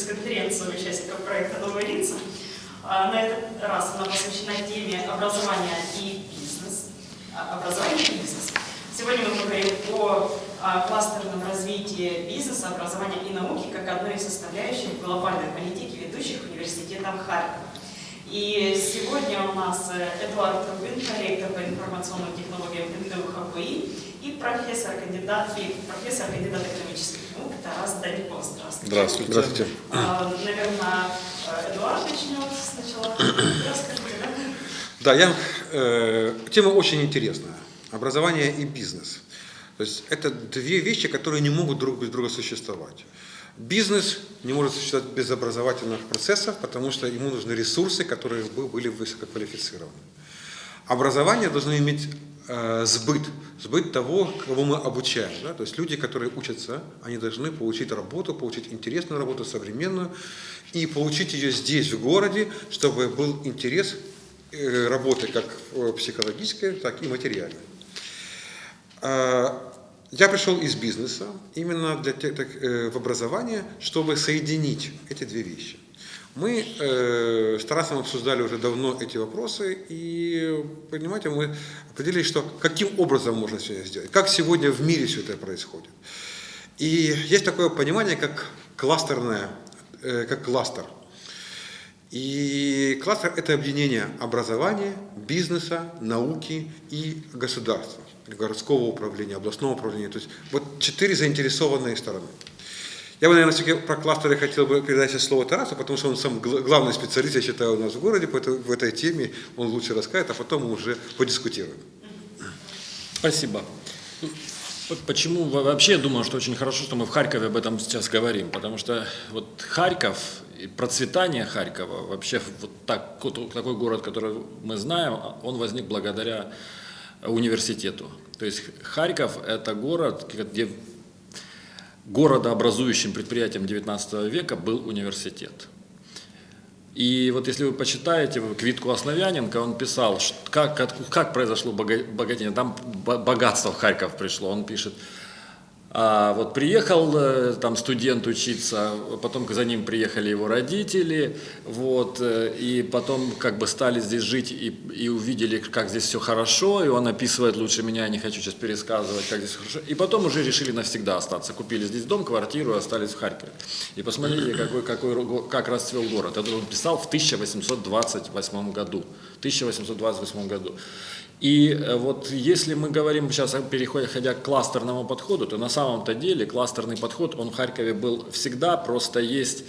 пресс-конференцию участников проекта «Новые лица». А, на этот раз она посвящена теме образования и бизнес. А, образование и бизнес. Сегодня мы поговорим о а, кластерном развитии бизнеса, образования и науки как одной из составляющих глобальной политики ведущих университетов Харькова. И сегодня у нас э, Эдуард Рубин, ректор по информационным технологиям НТУ ХПИ профессор, кандидат, и профессор, кандидат экономических наук Тарас Даньков. Здравствуйте. Здравствуйте. Здравствуйте. А, наверное, Эдуард начнет сначала. Расскажите, да? Да, я, э, тема очень интересная. Образование и бизнес. То есть это две вещи, которые не могут друг без друга существовать. Бизнес не может существовать без образовательных процессов, потому что ему нужны ресурсы, которые бы были высококвалифицированы. Образование должно иметь сбыт, сбыт того, кого мы обучаем. Да? То есть люди, которые учатся, они должны получить работу, получить интересную работу, современную, и получить ее здесь, в городе, чтобы был интерес э, работы как психологической, так и материальной. А, я пришел из бизнеса именно для, так, э, в образование, чтобы соединить эти две вещи. Мы э, с Тарасом обсуждали уже давно эти вопросы, и, понимаете, мы определили, что каким образом можно это сделать, как сегодня в мире все это происходит. И есть такое понимание, как кластерное, э, как кластер. И кластер – это объединение образования, бизнеса, науки и государства городского управления, областного управления. То есть вот четыре заинтересованные стороны. Я бы, наверное, все-таки про кластеры хотел бы передать сейчас слово Тарасу, потому что он сам главный специалист, я считаю, у нас в городе по этой, в этой теме. Он лучше расскажет, а потом мы уже подискутируем. Спасибо. Почему вообще я думаю, что очень хорошо, что мы в Харькове об этом сейчас говорим, потому что вот Харьков и процветание Харькова, вообще вот так, такой город, который мы знаем, он возник благодаря университету. То есть Харьков – это город, где городообразующим предприятием XIX века был университет. И вот если вы почитаете Квитку Основяненко, он писал, как, как, произошло богатение, там богатство в Харьков пришло, он пишет – а вот приехал э, там студент учиться, потом за ним приехали его родители, вот, э, и потом как бы стали здесь жить и, и увидели, как здесь все хорошо, и он описывает лучше меня, я не хочу сейчас пересказывать, как здесь хорошо. И потом уже решили навсегда остаться, купили здесь дом, квартиру, остались в Харькове. И посмотрите, какой, какой, как расцвел город. Это он писал в 1828 году. 1828 году. И э, вот если мы говорим сейчас, переходя к кластерному подходу, то на самом-то деле кластерный подход, он в Харькове был всегда, просто есть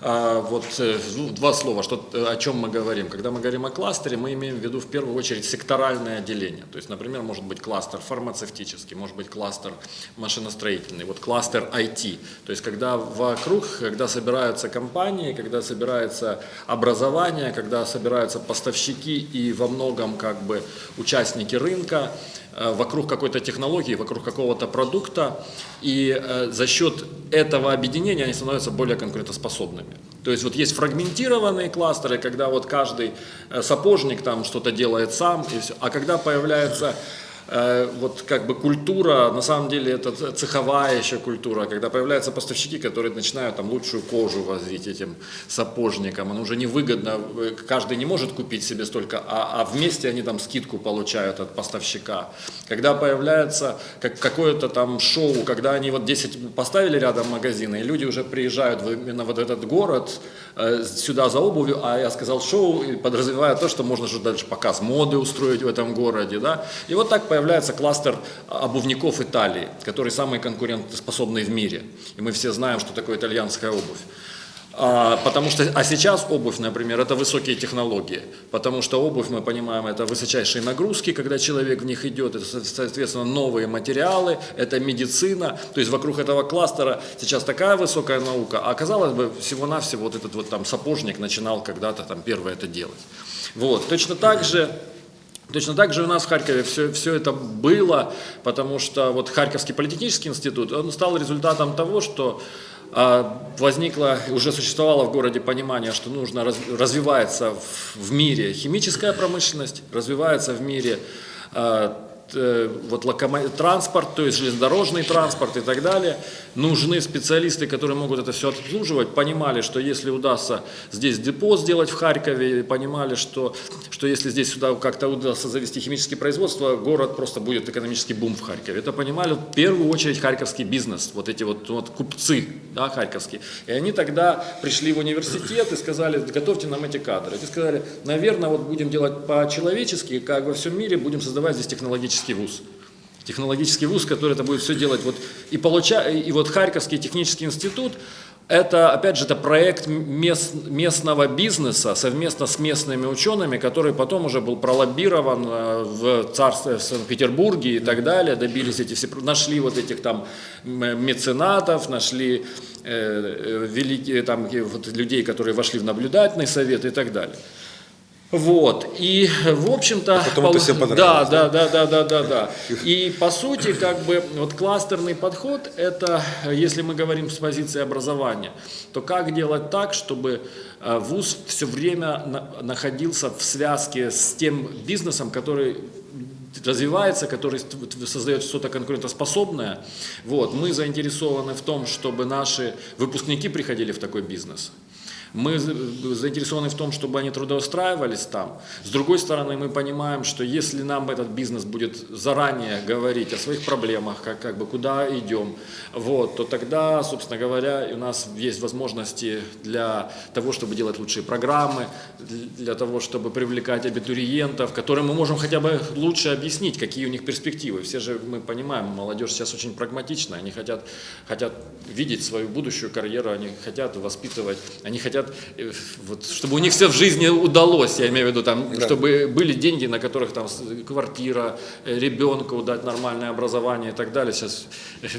вот э, ну, два слова, что, э, о чем мы говорим. Когда мы говорим о кластере, мы имеем в виду в первую очередь секторальное деление. То есть, например, может быть кластер фармацевтический, может быть кластер машиностроительный, вот кластер IT. То есть, когда вокруг, когда собираются компании, когда собирается образование, когда собираются поставщики и во многом как бы участники рынка, вокруг какой-то технологии, вокруг какого-то продукта, и э, за счет этого объединения они становятся более конкурентоспособными. То есть вот есть фрагментированные кластеры, когда вот каждый э, сапожник там что-то делает сам, и все. а когда появляется Э, вот как бы культура, на самом деле это цеховая еще культура, когда появляются поставщики, которые начинают там лучшую кожу возить этим сапожникам, оно уже невыгодно, э, каждый не может купить себе столько, а, а вместе они там скидку получают от поставщика. Когда появляется как, какое-то там шоу, когда они вот 10 поставили рядом магазины, и люди уже приезжают в, именно вот этот город, э, сюда за обувью, а я сказал шоу, подразумевая то, что можно же дальше показ моды устроить в этом городе, да, и вот так появляется кластер обувников Италии, который самый конкурентоспособный в мире. И мы все знаем, что такое итальянская обувь. А, потому что, а сейчас обувь, например, это высокие технологии, потому что обувь, мы понимаем, это высочайшие нагрузки, когда человек в них идет, это, соответственно, новые материалы, это медицина, то есть вокруг этого кластера сейчас такая высокая наука, а казалось бы, всего-навсего вот этот вот там сапожник начинал когда-то там первое это делать. Вот, точно так же Точно так же у нас в Харькове все, все это было, потому что вот Харьковский политехнический институт, он стал результатом того, что а, возникло, уже существовало в городе понимание, что нужно раз, развивается в, в мире химическая промышленность, развивается в мире а, вот локомо- транспорт, то есть железнодорожный транспорт и так далее. Нужны специалисты, которые могут это все обслуживать. Понимали, что если удастся здесь депо сделать в Харькове, понимали, что, что если здесь сюда как-то удастся завести химическое производство, город просто будет экономический бум в Харькове. Это понимали в первую очередь харьковский бизнес, вот эти вот, вот купцы да, харьковские. И они тогда пришли в университет и сказали, готовьте нам эти кадры. И сказали, наверное, вот будем делать по-человечески, как во всем мире, будем создавать здесь технологический вуз. Технологический вуз, который это будет все делать. Вот, и, получа, и вот Харьковский технический институт, это, опять же, это проект мест, местного бизнеса совместно с местными учеными, который потом уже был пролоббирован э, в царстве в Санкт-Петербурге и так далее, добились эти все, нашли вот этих там меценатов, нашли э, э, великие, там, вот, людей, которые вошли в наблюдательный совет и так далее. Вот, и в общем-то... А потом это всем да, понравилось, да, да, да, да, да, да. И по сути, как бы, вот кластерный подход, это, если мы говорим с позиции образования, то как делать так, чтобы э, вуз все время на- находился в связке с тем бизнесом, который развивается, который создает что-то конкурентоспособное. Вот. Мы заинтересованы в том, чтобы наши выпускники приходили в такой бизнес. Мы за- заинтересованы в том, чтобы они трудоустраивались там. С другой стороны, мы понимаем, что если нам этот бизнес будет заранее говорить о своих проблемах, как, как бы куда идем, вот, то тогда, собственно говоря, у нас есть возможности для того, чтобы делать лучшие программы, для того, чтобы привлекать абитуриентов, которым мы можем хотя бы лучше объяснить, какие у них перспективы. Все же мы понимаем, молодежь сейчас очень прагматична, они хотят, хотят видеть свою будущую карьеру, они хотят воспитывать, они хотят, э, вот, чтобы у них все в жизни удалось, я имею в виду, там, Да. чтобы были деньги, на которых там квартира, э, ребенку дать нормальное образование и так далее. Сейчас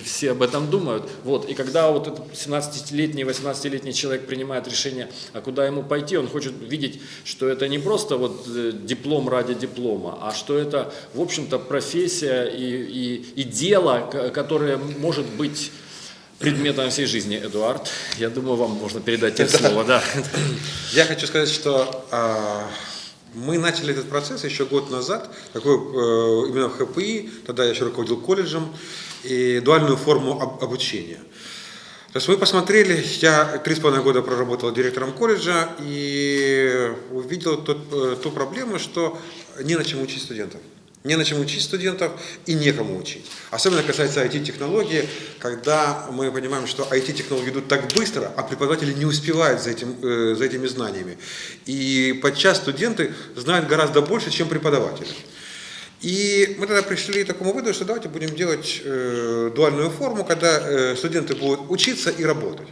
все об этом думают. Вот. И когда вот этот 17-летний, 18-летний человек принимает решение, а куда ему пойти, он хочет видеть, что это не просто вот э, диплом ради диплома, а что это, в общем-то, профессия и, и, и дело, ко- которое может быть предметом всей жизни, Эдуард. Я думаю, вам можно передать тебе слово, да. Я хочу сказать, что а, мы начали этот процесс еще год назад, такой э, именно в ХПИ, тогда я еще руководил колледжем, и дуальную форму об- обучения. То есть мы посмотрели, я три с половиной года проработал директором колледжа и увидел тот, э, ту проблему, что не на чем учить студентов. Не на чем учить студентов и некому учить. Особенно касается IT-технологий, когда мы понимаем, что IT-технологии идут так быстро, а преподаватели не успевают за, этим, э, за этими знаниями. И подчас студенты знают гораздо больше, чем преподаватели. И мы тогда пришли к такому выводу, что давайте будем делать э, дуальную форму, когда э, студенты будут учиться и работать.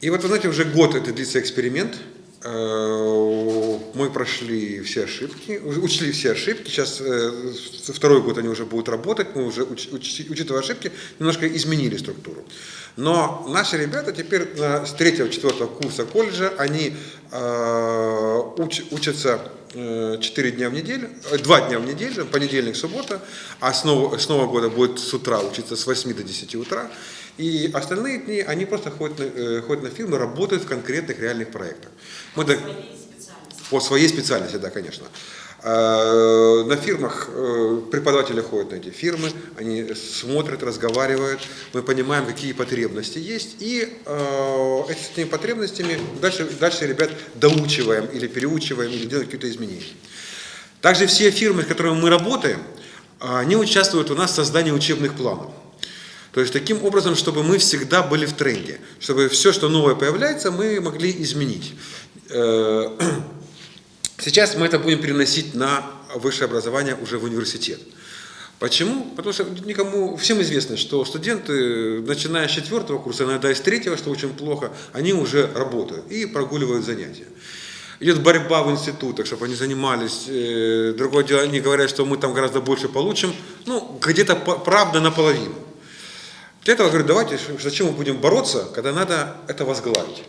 И вот, вы знаете, уже год это длится эксперимент. Э, Мы прошли все ошибки, учли все ошибки. Сейчас э, второй год они уже будут работать. Мы уже, уч- уч- учитывая ошибки, немножко изменили структуру. Но наши ребята теперь с третьего-четвертого курса колледжа, они э, уч- учатся э, 4 дня в неделю, 2 дня в неделю, понедельник, суббота, а с с Нового года будет с утра учиться с 8 до 10 утра. И остальные дни они просто ходят на, э, ходят на фирмы, работают в конкретных реальных проектах. Мы до- Своей специальности. по своей специальности, да, конечно. Э, На фирмах э, преподаватели ходят на эти фирмы, они смотрят, разговаривают, мы понимаем, какие потребности есть, и э, эти- этими потребностями дальше, дальше ребят доучиваем или переучиваем, или делаем какие-то изменения. Также все фирмы, с которыми мы работаем, они участвуют у нас в создании учебных планов. То есть таким образом, чтобы мы всегда были в тренде, чтобы все, что новое появляется, мы могли изменить. Э, Сейчас мы это будем переносить на высшее образование уже в университет. Почему? Потому что никому, всем известно, что студенты, начиная с четвертого курса, иногда и с третьего, что очень плохо, они уже работают и прогуливают занятия. Идет борьба в институтах, чтобы они занимались. Э, Другое дело, они говорят, что мы там гораздо больше получим. Ну, где-то правда наполовину. Для этого говорю, давайте, зачем мы будем бороться, когда надо это возглавить.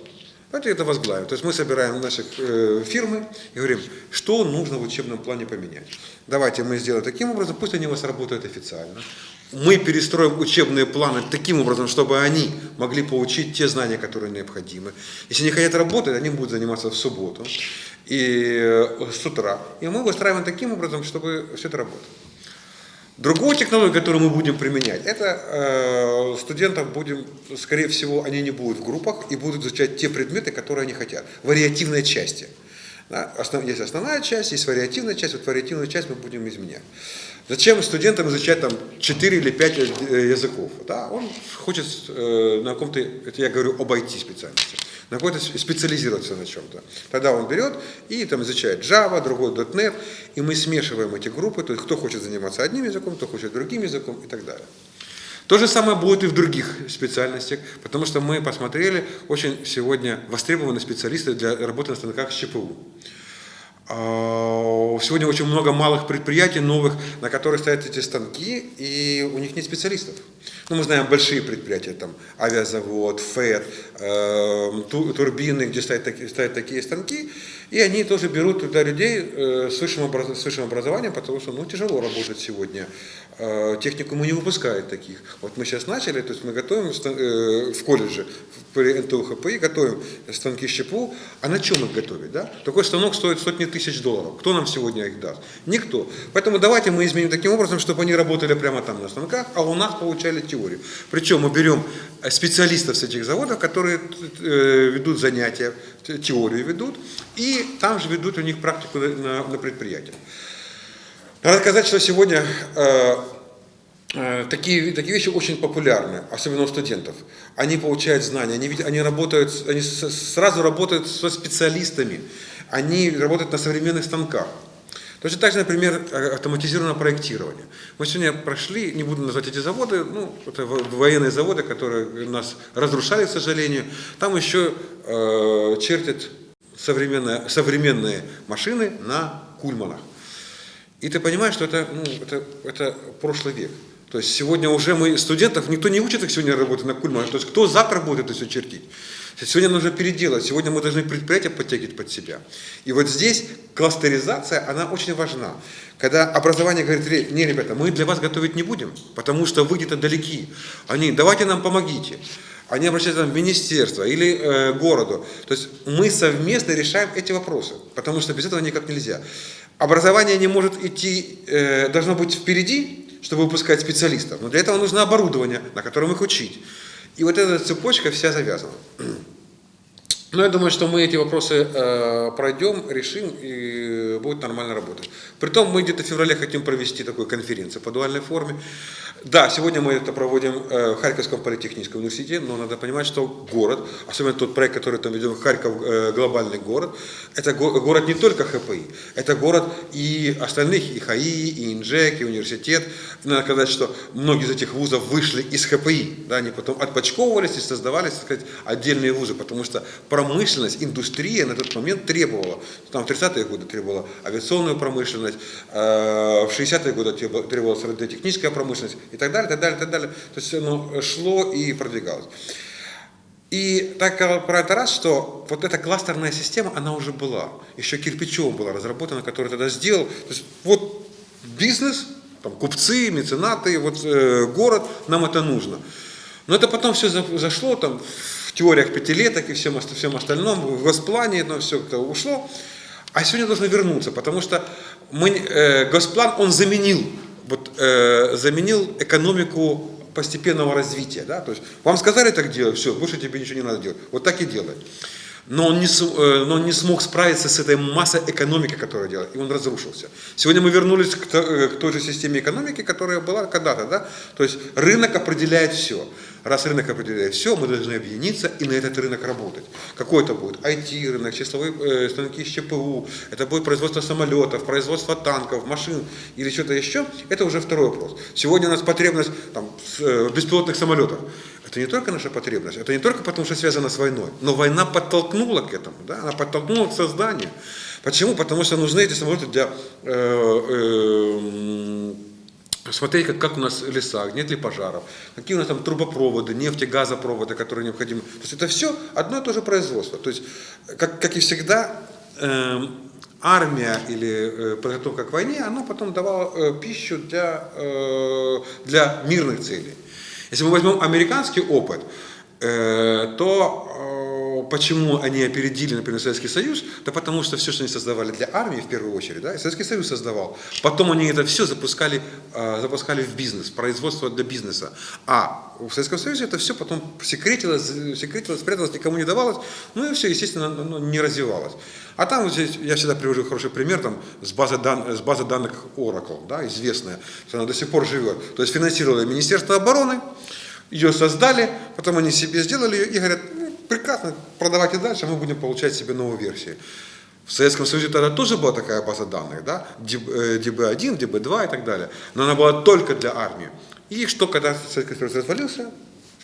Давайте это возглавим. То есть мы собираем наших э, фирмы и говорим, что нужно в учебном плане поменять. Давайте мы сделаем таким образом, пусть они у вас работают официально. Мы перестроим учебные планы таким образом, чтобы они могли получить те знания, которые необходимы. Если они хотят работать, они будут заниматься в субботу и э, с утра. И мы выстраиваем таким образом, чтобы все это работало. Другую технологию, которую мы будем применять, это э, студентов будем, скорее всего, они не будут в группах и будут изучать те предметы, которые они хотят, вариативной части. Да, основ, есть основная часть, есть вариативная часть, вот вариативную часть мы будем изменять. Зачем студентам изучать там 4 или 5 языков? Да? Он хочет э, на каком-то, это я говорю об IT-специальности, на какой-то специализироваться на чем-то. Тогда он берет и там изучает Java, другой .NET, и мы смешиваем эти группы, то есть кто хочет заниматься одним языком, кто хочет другим языком и так далее. То же самое будет и в других специальностях, потому что мы посмотрели, очень сегодня востребованы специалисты для работы на станках с ЧПУ. А, сегодня очень много малых предприятий новых, на которых стоят эти станки, и у них нет специалистов. Ну, мы знаем большие предприятия, там авиазавод, ФЭД, э, турбины, где стоят такие, стоят такие станки, и они тоже берут туда людей э, с, высшим образ, с высшим образованием, потому что ну, тяжело работать сегодня. Э, техникумы не выпускают таких. Вот мы сейчас начали, то есть мы готовим э, в колледже, при НТУ ХПИ, готовим станки щепу. А на чем их готовить? Да? Такой станок стоит сотни тысяч долларов. Кто нам сегодня их даст? Никто. Поэтому давайте мы изменим таким образом, чтобы они работали прямо там на станках, а у нас получали теорию. Причем мы берем специалистов с этих заводов, которые ведут занятия, теорию ведут, и там же ведут у них практику на, на предприятиях. Надо сказать, что сегодня э, э, такие, такие вещи очень популярны, особенно у студентов. Они получают знания, они, они, работают, они сразу работают со специалистами, они работают на современных станках. Точно так же, например, автоматизированное проектирование. Мы сегодня прошли, не буду назвать эти заводы, ну, это военные заводы, которые нас разрушали, к сожалению. Там еще э, чертят современные, современные машины на кульманах. И ты понимаешь, что это, ну, это, это прошлый век. То есть сегодня уже мы студентов, никто не учит их сегодня работать на кульманах. То есть кто завтра будет это все чертить? Сегодня нужно переделать, сегодня мы должны предприятия подтягивать под себя. И вот здесь кластеризация, она очень важна. Когда образование говорит, не, ребята, мы для вас готовить не будем, потому что вы где-то далеки. Они, давайте нам помогите они обращаются в министерство или э, городу. То есть мы совместно решаем эти вопросы, потому что без этого никак нельзя. Образование не может идти, э, должно быть впереди, чтобы выпускать специалистов, но для этого нужно оборудование, на котором их учить. И вот эта цепочка вся завязана. Но я думаю, что мы эти вопросы э, пройдем, решим и будет нормально работать. Притом мы где-то в феврале хотим провести такую конференцию по дуальной форме. Да, сегодня мы это проводим э, в Харьковском политехническом университете, но надо понимать, что город, особенно тот проект, который там ведем, Харьков э, глобальный город, это го город не только ХПИ, это город и остальных, и ХАИ, и ИНЖЕК, и университет. Надо сказать, что многие из этих вузов вышли из ХПИ, да, они потом отпочковывались и создавались, так сказать, отдельные вузы, потому что промышленность, индустрия на тот момент требовала, там в 30-е годы требовала авиационную промышленность, э, в 60-е годы требовалась радиотехническая промышленность и так далее, так далее, так далее. То есть оно шло и продвигалось. И так про это раз, что вот эта кластерная система, она уже была. Еще кирпичом была разработана, который тогда сделал. То есть вот бизнес, там, купцы, меценаты, вот э, город, нам это нужно. Но это потом все зашло там, в теориях пятилеток и всем, всем остальном, в госплане это все как-то ушло. А сегодня должно вернуться, потому что мы, э, госплан, он заменил, вот, э, заменил экономику постепенного развития. Да? То есть вам сказали так делать, все, больше тебе ничего не надо делать. Вот так и делай. Но он, не, э, но он не смог справиться с этой массой экономики, которая делает, и он разрушился. Сегодня мы вернулись э, к той же системе экономики, которая была когда-то. Да? То есть рынок определяет все. Раз рынок определяет все, мы должны объединиться и на этот рынок работать. Какой это будет? IT-рынок, числовые э, станки с ЧПУ, это будет производство самолетов, производство танков, машин или что-то еще. Это уже второй вопрос. Сегодня у нас потребность там, э, беспилотных самолетах. Это не только наша потребность, это не только потому, что связано с войной, но война подтолкнула к этому, да? она подтолкнула к созданию. Почему? Потому что нужны эти самолеты для э, э, смотреть, как, как у нас леса, нет ли пожаров, какие у нас там трубопроводы, нефти, газопроводы, которые необходимы. То есть это все одно и то же производство. То есть, как, как и всегда, э, армия или э, подготовка к войне, она потом давала э, пищу для, э, для мирных целей. Если мы возьмем американский опыт, э, то почему они опередили, например, Советский Союз? Да потому что все, что они создавали для армии в первую очередь, да, Советский Союз создавал. Потом они это все запускали, э, запускали в бизнес, производство для бизнеса. А в Советском Союзе это все потом секретилось, секретилось, спряталось, никому не давалось, ну и все, естественно, ну, не развивалось. А там вот здесь, я всегда привожу хороший пример, там, с базы, дан, с базы данных Oracle, да, известная, что она до сих пор живет. То есть финансировало Министерство обороны, ее создали, потом они себе сделали ее и говорят, прекрасно, продавайте дальше, мы будем получать себе новую версию. В Советском Союзе тогда тоже была такая база данных, да, DB1, DB2 и так далее, но она была только для армии. И что, когда Советский Союз развалился,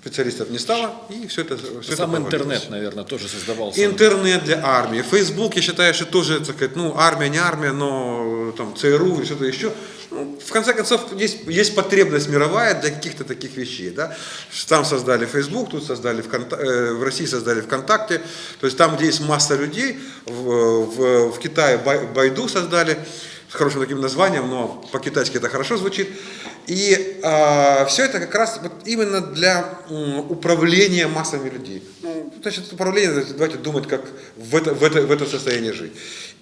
специалистов не стало, и все это все Сам это интернет, наверное, тоже создавался. Интернет для армии. Facebook, я считаю, что тоже, так сказать, ну, армия, не армия, но там ЦРУ или что-то еще. Ну, в конце концов, есть, есть потребность мировая для каких-то таких вещей. Да? Там создали Facebook, тут создали ВКонта... э, в России создали ВКонтакте. То есть там, где есть масса людей, в, в, в Китае Байду создали с хорошим таким названием, но по-китайски это хорошо звучит. И э, все это как раз вот именно для э, управления массами людей. Ну, значит, управление, давайте думать, как в это, в это, в это состояние жить.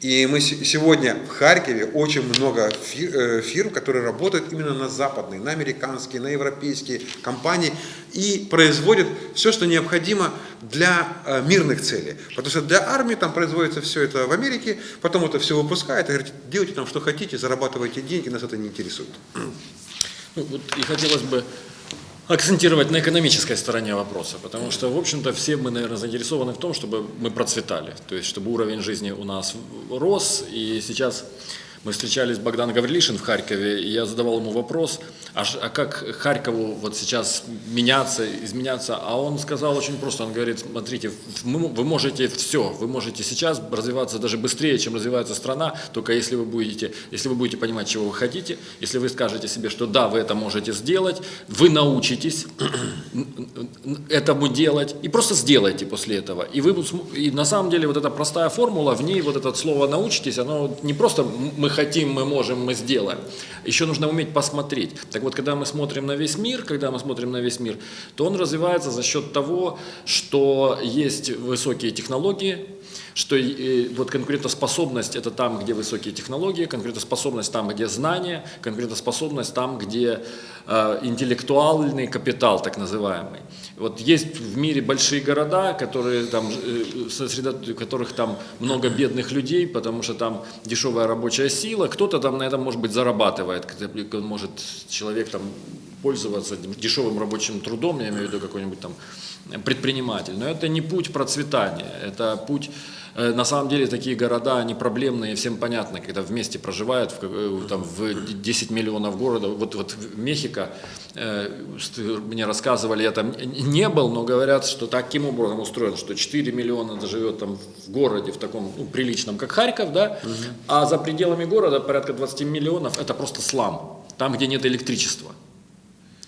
И мы сегодня в Харькове очень много э, фирм, которые работают именно на западные, на американские, на европейские компании и производят все, что необходимо для э, мирных целей. Потому что для армии там производится все это в Америке, потом это все выпускают и говорят, делайте там что хотите, зарабатывайте деньги, нас это не интересует. Ну, вот и хотелось бы акцентировать на экономической стороне вопроса, потому что, в общем-то, все мы, наверное, заинтересованы в том, чтобы мы процветали, то есть чтобы уровень жизни у нас рос, и сейчас мы встречались с Богданом Гаврилишин в Харькове, и я задавал ему вопрос, а, а как Харькову вот сейчас меняться, изменяться? А он сказал очень просто, он говорит, смотрите, вы можете все, вы можете сейчас развиваться даже быстрее, чем развивается страна, только если вы будете, если вы будете понимать, чего вы хотите, если вы скажете себе, что да, вы это можете сделать, вы научитесь этому делать, и просто сделайте после этого. И, вы, и на самом деле вот эта простая формула, в ней вот это слово научитесь, оно не просто мы хотим, мы можем, мы сделаем. Еще нужно уметь посмотреть. Так вот, когда мы смотрим на весь мир, когда мы смотрим на весь мир, то он развивается за счет того, что есть высокие технологии, что э, вот конкурентоспособность – это там, где высокие технологии, конкурентоспособность там, где знания, конкурентоспособность там, где э, интеллектуальный капитал, так называемый. Вот есть в мире большие города, которые там, э, сосредо... в которых там много бедных людей, потому что там дешевая рабочая сила, кто-то там на этом, может быть, зарабатывает, может человек там пользоваться дешевым рабочим трудом, я имею в виду какой-нибудь там предприниматель. Но это не путь процветания, это путь Э, на самом деле такие города, они проблемные, всем понятно, когда вместе проживают в, э, там, в 10 миллионов города. Вот, вот в Мехико, э, мне рассказывали, я там не был, но говорят, что таким образом устроено, что 4 миллиона живет там в городе, в таком ну, приличном, как Харьков, да, угу. а за пределами города порядка 20 миллионов, это просто слам, там, где нет электричества.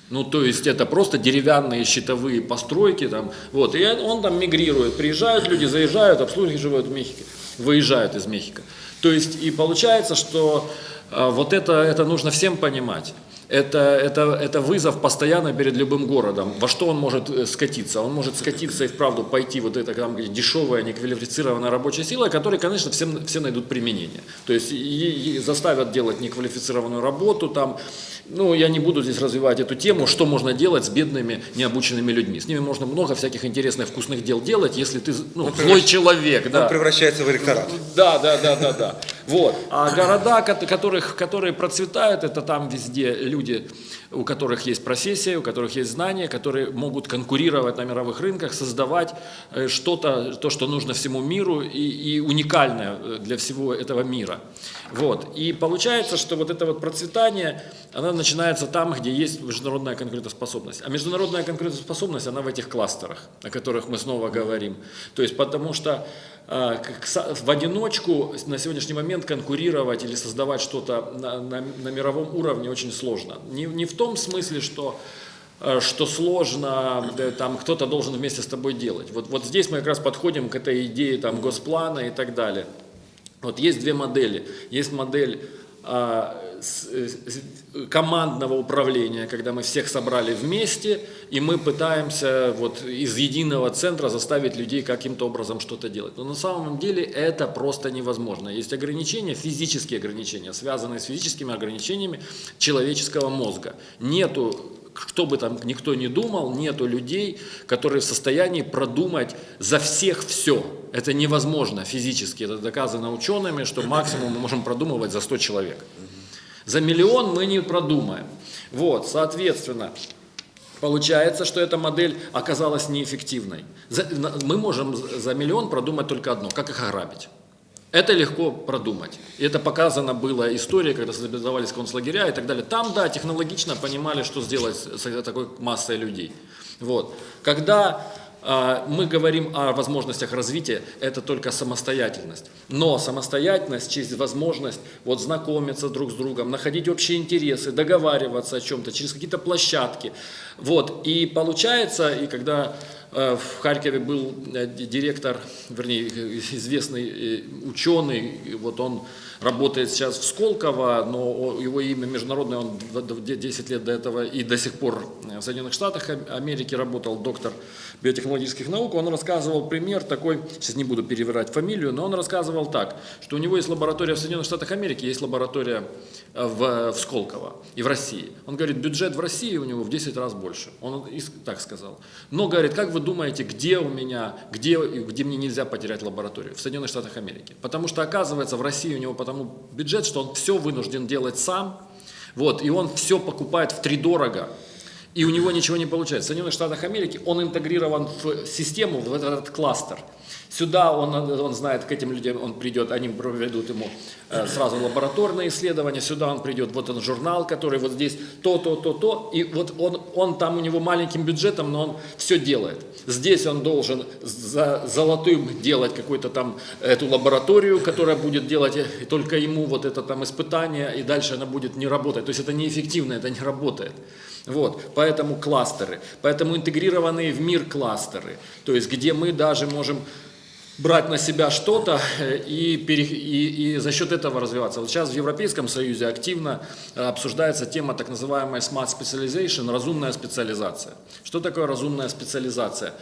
Ну, то есть это просто деревянные щитовые постройки там, вот, и он там мигрирует, приезжают люди, заезжают, обслуживают в Мехико, выезжают из Мехико. То есть и получается, что а, вот это, это нужно всем понимать. Это, это, это вызов постоянно перед любым городом. Во что он может э, скатиться? Он может скатиться и вправду пойти вот это там, дешевая, неквалифицированная рабочая сила, которой, конечно, все, все найдут применение. То есть и, и заставят делать неквалифицированную работу, там, ну, я не буду здесь развивать эту тему, что можно делать с бедными, необученными людьми. С ними можно много всяких интересных, вкусных дел делать, если ты ну, он злой человек. Да. Он превращается в электорат. Да, да, да, да, да. Вот. А города, которых, которые процветают, это там везде люди, у которых есть профессия, у которых есть знания, которые могут конкурировать на мировых рынках, создавать э, что-то, то, что нужно всему миру и, и уникальное э, для всего этого мира. Вот. И получается, что вот это вот процветание, оно начинается там, где есть международная конкурентоспособность. А международная конкурентоспособность, она в этих кластерах, о которых мы снова говорим. То есть потому что э, в одиночку на сегодняшний момент конкурировать или создавать что-то на, на, на мировом уровне очень сложно. Не, не в том смысле, что э, что сложно, там кто-то должен вместе с тобой делать. Вот, вот здесь мы как раз подходим к этой идее там, госплана и так далее. Вот есть две модели. Есть модель а, с- командного управления, когда мы всех собрали вместе, и мы пытаемся вот из единого центра заставить людей каким-то образом что-то делать. Но на самом деле это просто невозможно. Есть ограничения, физические ограничения, связанные с физическими ограничениями человеческого мозга. Нету кто бы там никто ни думал, нету людей, которые в состоянии продумать за всех все. Это невозможно физически. Это доказано учеными, что максимум мы можем продумывать за 100 человек. За миллион мы не продумаем. Вот, соответственно, Получается, что эта модель оказалась неэффективной. За- мы можем за- миллион продумать только одно, как их ограбить. Это легко продумать. И это показано было историей, когда создавались концлагеря и так далее. Там, да, технологично понимали, что сделать с такой массой людей. Вот. Когда мы говорим о возможностях развития, это только самостоятельность. Но самостоятельность через возможность вот, знакомиться друг с другом, находить общие интересы, договариваться о чем-то через какие-то площадки. Вот. И получается, и когда в Харькове был э, ди- директор, вернее, известный э, ученый, и вот он работает сейчас в Сколково, но его имя международное, он д- д- 10 лет до этого и до сих пор в Соединенных Штатах Ам- Америки работал, доктор биотехнологических наук, он рассказывал пример такой, сейчас не буду перевирать фамилию, но он рассказывал так, что у него есть лаборатория в Соединенных Штатах Америки, есть лаборатория э, в, в Сколково и в России. Он говорит, бюджет в России у него в 10 раз больше. Он так сказал. Но, говорит, как вы думаете, где у меня, где, где мне нельзя потерять лабораторию? В Соединенных Штатах Америки. Потому что, оказывается, в России у него потому бюджет, что он все вынужден делать сам, вот, и он все покупает в три дорого, и у него ничего не получается. В Соединенных Штатах Америки он интегрирован в систему, в этот кластер. Сюда он, он знает, к этим людям он придет, они проведут ему э, сразу лабораторные исследования, сюда он придет, вот он журнал, который вот здесь то, то, то, то, и вот он, он там у него маленьким бюджетом, но он все делает. Здесь он должен за золотым делать какую-то там эту лабораторию, которая будет делать э, только ему вот это там испытание, и дальше она будет не работать. То есть это неэффективно, это не работает. Вот, поэтому кластеры, поэтому интегрированные в мир кластеры, то есть где мы даже можем брать на себя что-то э, и, и, и за счет этого развиваться. Вот сейчас в Европейском Союзе активно э, обсуждается тема так называемая smart specialization, разумная специализация. Что такое разумная специализация?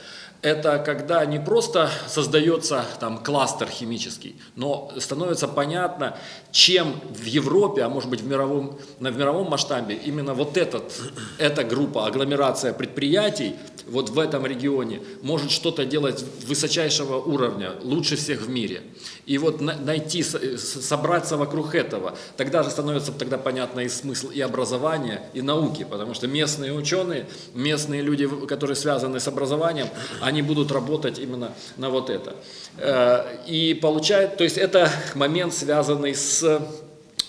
Это когда не просто создается там кластер химический, но становится понятно, чем в Европе, а может быть в мировом, на, в мировом масштабе именно вот этот, эта группа, агломерация предприятий вот в этом регионе может что-то делать высочайшего уровня, лучше всех в мире. И вот на- найти, собраться вокруг этого, тогда же становится тогда понятно и смысл и образования, и науки, потому что местные ученые, местные люди, которые связаны с образованием, они будут работать именно на вот это. Э, И получает, то есть это момент, связанный с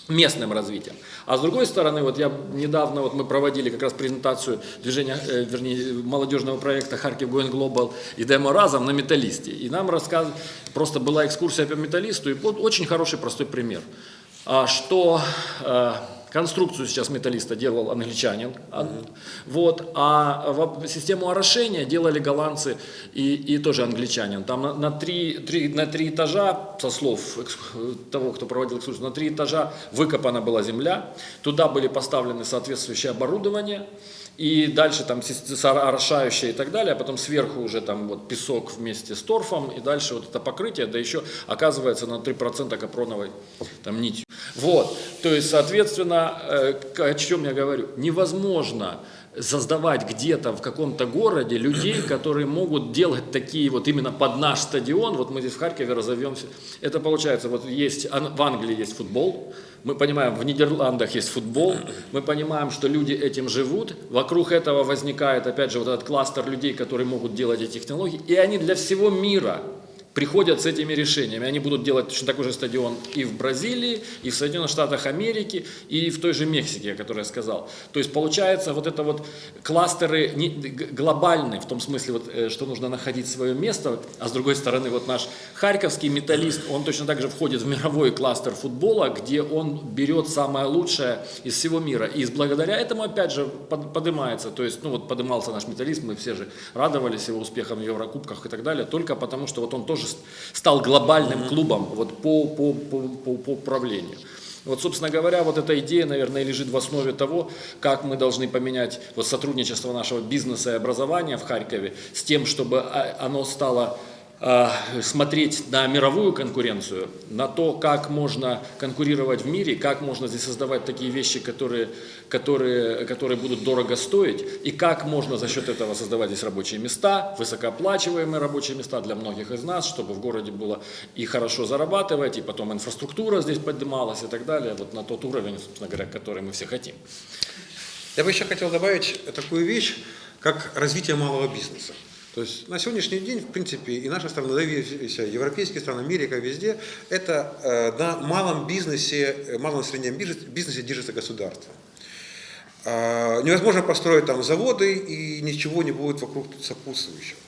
местным развитием. А с другой стороны, вот я недавно, вот мы проводили как раз презентацию движения, э, вернее, молодежного проекта Харьков Going Global и Демо Разом на металлисте. И нам рассказ... просто была экскурсия по металлисту, и вот очень хороший простой пример. А, Что э, конструкцию сейчас металлиста делал англичанин, а, вот, а систему орошения делали голландцы и, и тоже англичанин. Там на, на, три, три- на три этажа, со слов того, кто проводил экскурсию, на три этажа выкопана была земля, туда были поставлены соответствующее оборудование, и дальше там орошающее и так далее, а потом сверху уже там вот песок вместе с торфом, и дальше вот это покрытие, да еще оказывается на 3% капроновой там нитью. Вот, то есть, соответственно, э, о чем я говорю, невозможно создавать где-то в каком-то городе людей, которые могут делать такие вот именно под наш стадион, вот мы здесь в Харькове разовьемся, это получается, вот есть, ан- в Англии есть футбол, мы понимаем, в Нидерландах есть футбол, мы понимаем, что люди этим живут, вокруг этого возникает, опять же, вот этот кластер людей, которые могут делать эти технологии, и они для всего мира приходят с этими решениями. Они будут делать точно такой же стадион и в Бразилии, и в Соединенных Штатах Америки, и в той же Мексике, о которой я сказал. То есть получается вот это вот кластеры не- глобальные, в том смысле, вот, э, что нужно находить свое место, а с другой стороны вот наш харьковский металлист, он точно так же входит в мировой кластер футбола, где он берет самое лучшее из всего мира. И благодаря этому, опять же, под- поднимается, то есть, ну вот поднимался наш металлист, мы все же радовались его успехам в Еврокубках и так далее, только потому что вот он тоже с- стал глобальным клубом вот по, по, по, по, управлению. Вот, собственно говоря, вот эта идея, наверное, лежит в основе того, как мы должны поменять вот сотрудничество нашего бизнеса и образования в Харькове с тем, чтобы а, оно стало смотреть на мировую конкуренцию, на то, как можно конкурировать в мире, как можно здесь создавать такие вещи, которые, которые, которые будут дорого стоить, и как можно за счет этого создавать здесь рабочие места, высокооплачиваемые рабочие места для многих из нас, чтобы в городе было и хорошо зарабатывать, и потом инфраструктура здесь поднималась и так далее, вот на тот уровень, собственно говоря, который мы все хотим. Я бы еще хотел добавить такую вещь, как развитие малого бизнеса. То есть на сегодняшний день, в принципе, и наша страна, да и вся европейские страны, Америка, везде, это э, на малом бизнесе, э, малом среднем бизнесе держится государство. Э, невозможно построить там заводы, и ничего не будет вокруг сопутствующего.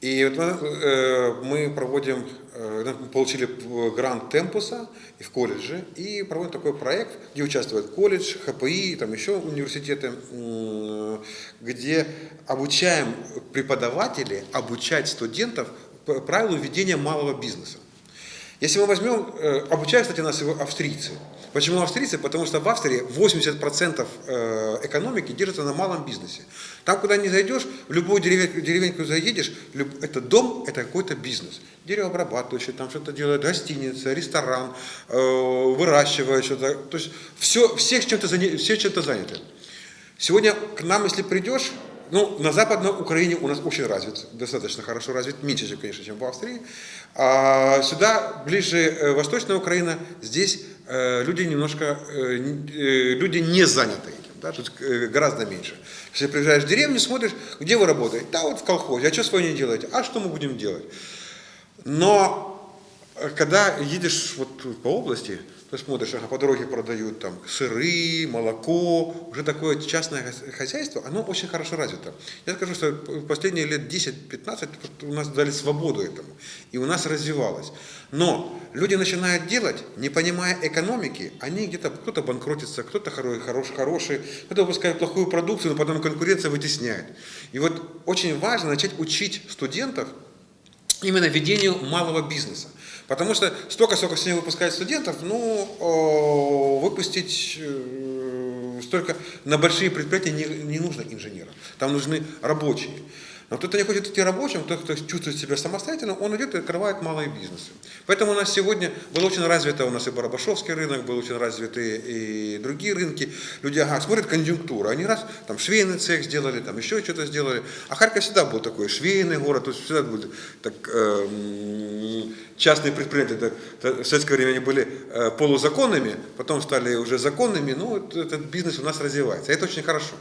И вот э, мы проводим, э, получили грант Темпуса и в колледже, и проводим такой проект, где участвует колледж, ХПИ, там еще университеты, где обучаем преподавателей обучать студентов правилу ведения малого бизнеса. Если мы возьмем, э, обучают, кстати, нас его австрийцы. Почему австрийцы? Потому что в Австрии 80% э, экономики держится на малом бизнесе. Там, куда не зайдешь, в любую деревеньку, деревеньку заедешь, это дом, это какой-то бизнес. Деревообрабатывающий, там что-то делают, гостиница, ресторан, э, выращивают что-то. То есть все, все чем-то все чем-то заняты. Сегодня к нам, если придешь, ну, на Западной Украине у нас очень развит, достаточно хорошо развит, меньше, конечно, чем в Австрии. А сюда, ближе э, Восточная Украина, здесь э, люди немножко, э, люди не заняты этим, да, тут гораздо меньше. Если приезжаешь в деревню, смотришь, где вы работаете? Да, вот в колхозе. А что с вами не делаете? А что мы будем делать? Но когда едешь вот по области, ты смотришь, ага, по дороге продают там сыры, молоко, уже такое частное хозяйство, оно очень хорошо развито. Я скажу, что последние лет 10-15 у нас дали свободу этому, и у нас развивалось. Но люди начинают делать, не понимая экономики, они где-то, кто-то банкротится, кто-то хороший, хороший, кто-то выпускает плохую продукцию, но потом конкуренция вытесняет. И вот очень важно начать учить студентов именно ведению малого бизнеса. Потому что столько, сколько сегодня выпускают студентов, ну, выпустить э, столько на большие предприятия не, не нужно инженеров. Там нужны рабочие. Но кто-то не хочет идти рабочим, тот, кто чувствует себя самостоятельно, он идет и открывает малые бизнесы. Поэтому у нас сегодня был очень развито, у нас и Барабашовский рынок, был очень развиты и другие рынки. Люди, ага, смотрят конъюнктуру, они раз, там швейный цех сделали, там еще что-то сделали. А Харьков всегда был такой швейный город, то есть всегда был так, э, частные предприятия, это, в советское время они были э, полузаконными, потом стали уже законными, ну, этот бизнес у нас развивается. Это очень хорошо.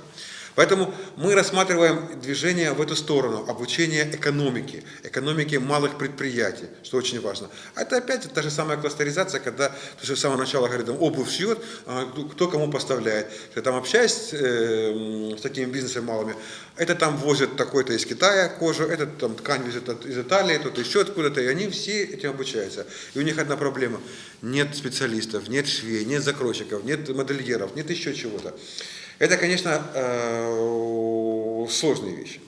Поэтому мы рассматриваем движение в эту сторону, обучение экономике, экономике малых предприятий, что очень важно. А это опять та же самая кластеризация, когда что с самого начала говорит, обувь шьет, а кто кому поставляет. Я там общаюсь э, с такими бизнесами малыми, это там возят такой-то из Китая кожу, этот там ткань везет из Италии, тут еще откуда-то, и они все этим обучаются. И у них одна проблема, нет специалистов, нет швей, нет закройщиков, нет модельеров, нет еще чего-то. Это, конечно, э, сложные вещи.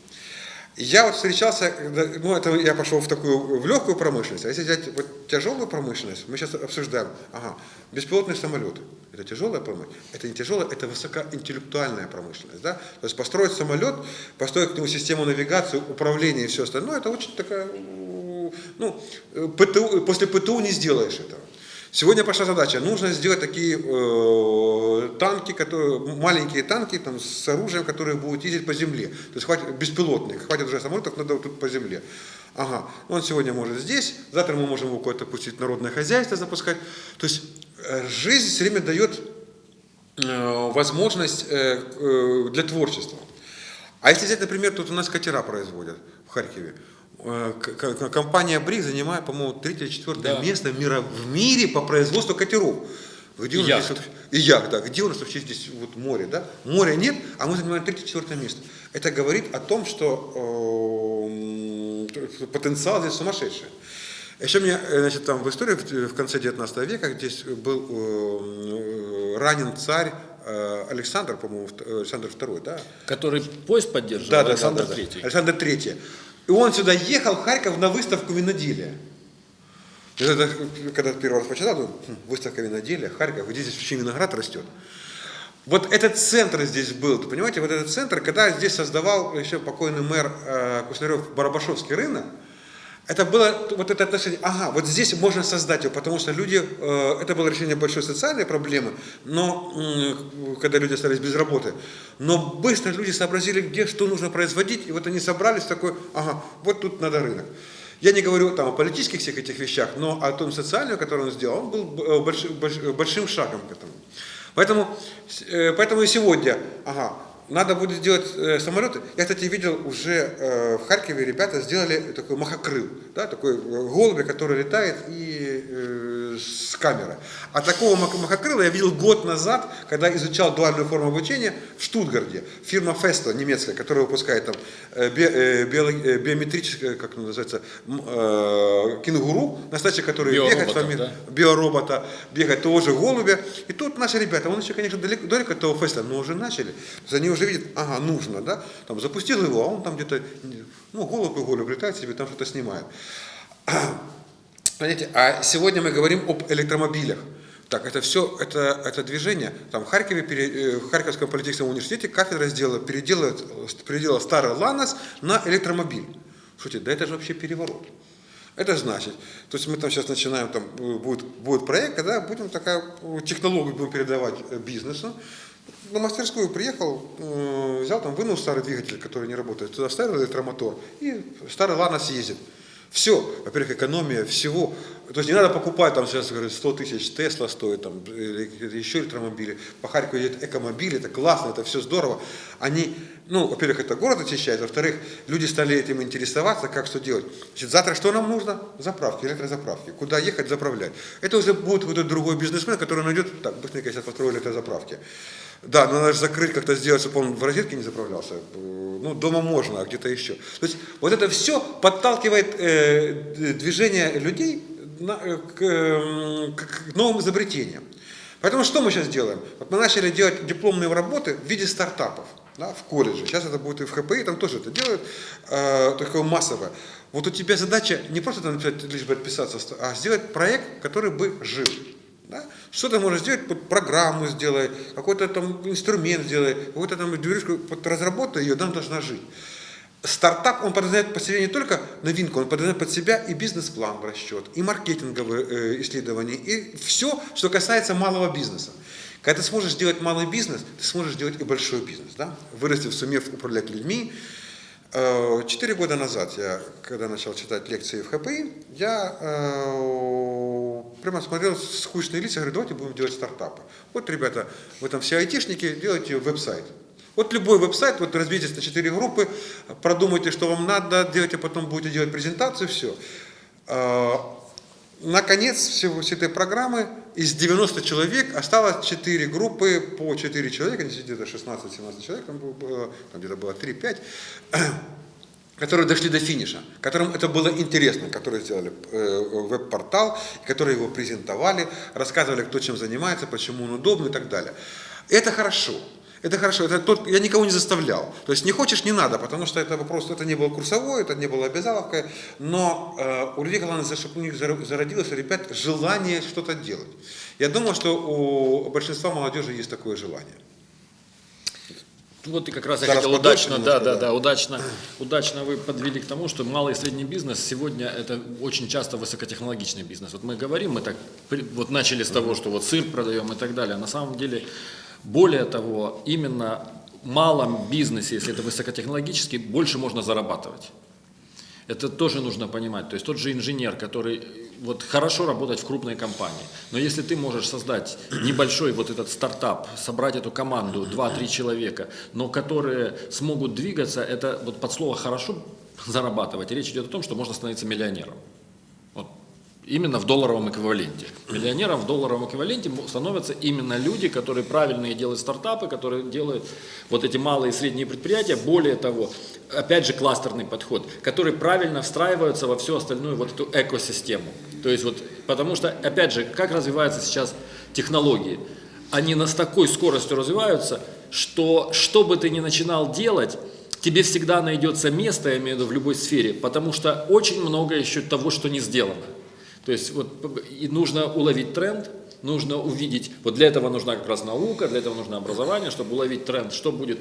Я вот встречался, ну это я пошел в такую, в легкую промышленность, а если взять вот тяжелую промышленность, мы сейчас обсуждаем, ага, беспилотные самолеты, это тяжелая промышленность, это не тяжелая, это высокоинтеллектуальная промышленность, да, то есть построить самолет, построить к нему систему навигации, управления и все остальное, это очень такая, ну, ПТУ, после ПТУ не сделаешь этого. Сегодня пошла задача, нужно сделать такие э, танки, которые, маленькие танки там, с оружием, которые будут ездить по земле. То есть хватит, беспилотные, хватит уже самолетов, надо тут по земле. Ага, он сегодня может здесь, завтра мы можем его куда-то пустить народное хозяйство запускать. То есть э, жизнь все время дает э, возможность э, э, для творчества. А если взять, например, тут у нас катера производят в Харькове. Э, компания БРИК занимает, по-моему, третье или четвертое да. место в, мира, в мире по производству катеров. Где у нас здесь, и яхт, да. Где у нас вообще здесь вот море, да? Моря нет, а мы занимаем третье-четвертое место. Это говорит о том, что э, потенциал здесь сумасшедший. Еще мне, э, значит, там в истории в конце 19 века здесь был э, ранен царь э, Александр, по-моему, Александр II, да? Который поезд поддерживал, да, да, Александр III. Александр III. И он сюда ехал, в Харьков, на выставку виноделия. Тогда, когда первый раз почитал, думаю, «Хм, выставка виноделия, Харьков, где здесь вообще виноград растет. Вот этот центр здесь был, понимаете, вот этот центр, когда здесь создавал еще покойный мэр э, Куснарев Барабашовский рынок, это было вот это отношение, ага, вот здесь можно создать его, потому что люди, э, это было решение большой социальной проблемы, но когда люди остались без работы, но быстро люди сообразили, где что нужно производить, и вот они собрались такой, ага, вот тут надо рынок. Я не говорю там о политических всех этих вещах, но о том социальном, который он сделал, он был э, больш- больш- большим шагом к этому. Поэтому, э, поэтому и сегодня, ага, надо будет сделать э, самолеты. Я, кстати, видел уже э, в Харькове ребята сделали такой махокрыл, да, такой э, голубь, который летает и э, с камеры. А такого мах- махокрыла я видел год назад, когда изучал дуальную форму обучения в Штутгарте. Фирма Festo немецкая, которая выпускает там э, би- э, биолог- э, биометрическое, как оно называется, э, кенгуру, на стаче, который бегает, с вами, да? биоробота, бегать того же голубя. И тут наши ребята, он еще, конечно, далеко, далеко от того феста, но уже начали. Они уже видят, ага, нужно, да, там запустил его, а он там где-то, ну, голубь и голубь летает себе, там что-то снимает. Понимаете, а сегодня мы говорим об электромобилях. Так, это все, это, это движение. Там в Харькове, пере- э, в Харьковском политехническом университете кафедра сделала, переделала, переделала старый Ланос на электромобиль. Слушайте, да это же вообще переворот. Это значит, то есть мы там сейчас начинаем, там э, будет, будет проект, когда будем такая э, технологию будем передавать бизнесу. На мастерскую приехал, э, взял там, вынул старый двигатель, который не работает, туда вставил электромотор, и старый Ланос ездит. Все, во-первых, экономия всего. То есть не надо покупать, там сейчас говорят, 100 тысяч Тесла стоит, там, или еще электромобили. По Харькову едет экомобили, это классно, это все здорово. Они, ну, во-первых, это город очищает, во-вторых, люди стали этим интересоваться, как что делать. Значит, завтра что нам нужно? Заправки, электрозаправки. Куда ехать, заправлять. Это уже будет этот другой бизнесмен, который найдет, так, быстренько сейчас построю электрозаправки. Да, но надо же закрыть, как-то сделать, чтобы он в розетке не заправлялся. Э, Ну, дома можно, а где-то еще. То есть вот это все подталкивает э, движение людей на- э, к, э, к- новым изобретениям. Поэтому что мы сейчас делаем? Вот мы начали делать дипломные работы в виде стартапов да, в колледже. Сейчас это будет и в ХПИ, там тоже это делают, э, такое массовое. Вот у тебя задача не просто там лишь бы отписаться, а сделать проект, который бы жил. Да? Что ты можешь сделать? Вот программу сделай, какой-то там инструмент сделай, какую-то там дверюшку, вот разработай ее, она должна жить. Стартап, он подразумевает под себя не только новинку, он подразумевает под себя и бизнес-план в расчет, и маркетинговые э, исследования, и все, что касается малого бизнеса. Когда ты сможешь делать малый бизнес, ты сможешь делать и большой бизнес. Да? Вырастив, сумев управлять людьми, Четыре года назад, я, когда начал читать лекции в ХПИ, я э, прямо смотрел скучные лица, говорю, давайте будем делать стартапы. Вот, ребята, вы там все айтишники, делайте веб-сайт. Вот любой веб-сайт, вот разбейтесь на четыре группы, продумайте, что вам надо, делайте, потом будете делать презентацию, все. Наконец всего всей этой программы из 90 человек осталось 4 группы по 4 человека, где-то 16-17 человек, там было, там где-то было 3-5, которые дошли до финиша, которым это было интересно, которые сделали э, веб-портал, которые его презентовали, рассказывали, кто чем занимается, почему он удобный и так далее. Это хорошо. Это хорошо, это тот, я никого не заставлял. То есть не хочешь, не надо, потому что это вопрос, это не было курсовой, это не было обязаловкой, но э, у людей, главное, чтобы у них зар- зародилось, ребят, желание что-то делать. Я думал, что у большинства молодежи есть такое желание. Вот и как раз я хотел удачно, немножко, да, да, да. да, удачно, удачно вы подвели к тому, что малый и средний бизнес сегодня это очень часто высокотехнологичный бизнес. Вот мы говорим, мы так вот начали с того, что вот сыр продаем и так далее. А на самом деле, более того, именно в малом бизнесе, если это высокотехнологический, больше можно зарабатывать. Это тоже нужно понимать. То есть тот же инженер, который вот хорошо работать в крупной компании, но если ты можешь создать небольшой вот этот стартап, собрать эту команду, 2-3 человека, но которые смогут двигаться, это вот под слово хорошо зарабатывать. Речь идет о том, что можно становиться миллионером. Именно в долларовом эквиваленте. Миллионером в долларовом эквиваленте становятся именно люди, которые правильные делают стартапы, которые делают вот эти малые и средние предприятия. Более того, опять же кластерный подход, который правильно встраиваются во всю остальную вот эту экосистему. То есть вот, потому что, опять же, как развиваются сейчас технологии? Они нас такой скоростью развиваются, что что бы ты ни начинал делать, тебе всегда найдется место, я имею в виду в любой сфере, потому что очень много еще того, что не сделано. То есть вот и нужно уловить тренд, нужно увидеть, вот для этого нужна как раз наука, для этого нужно образование, чтобы уловить тренд, что будет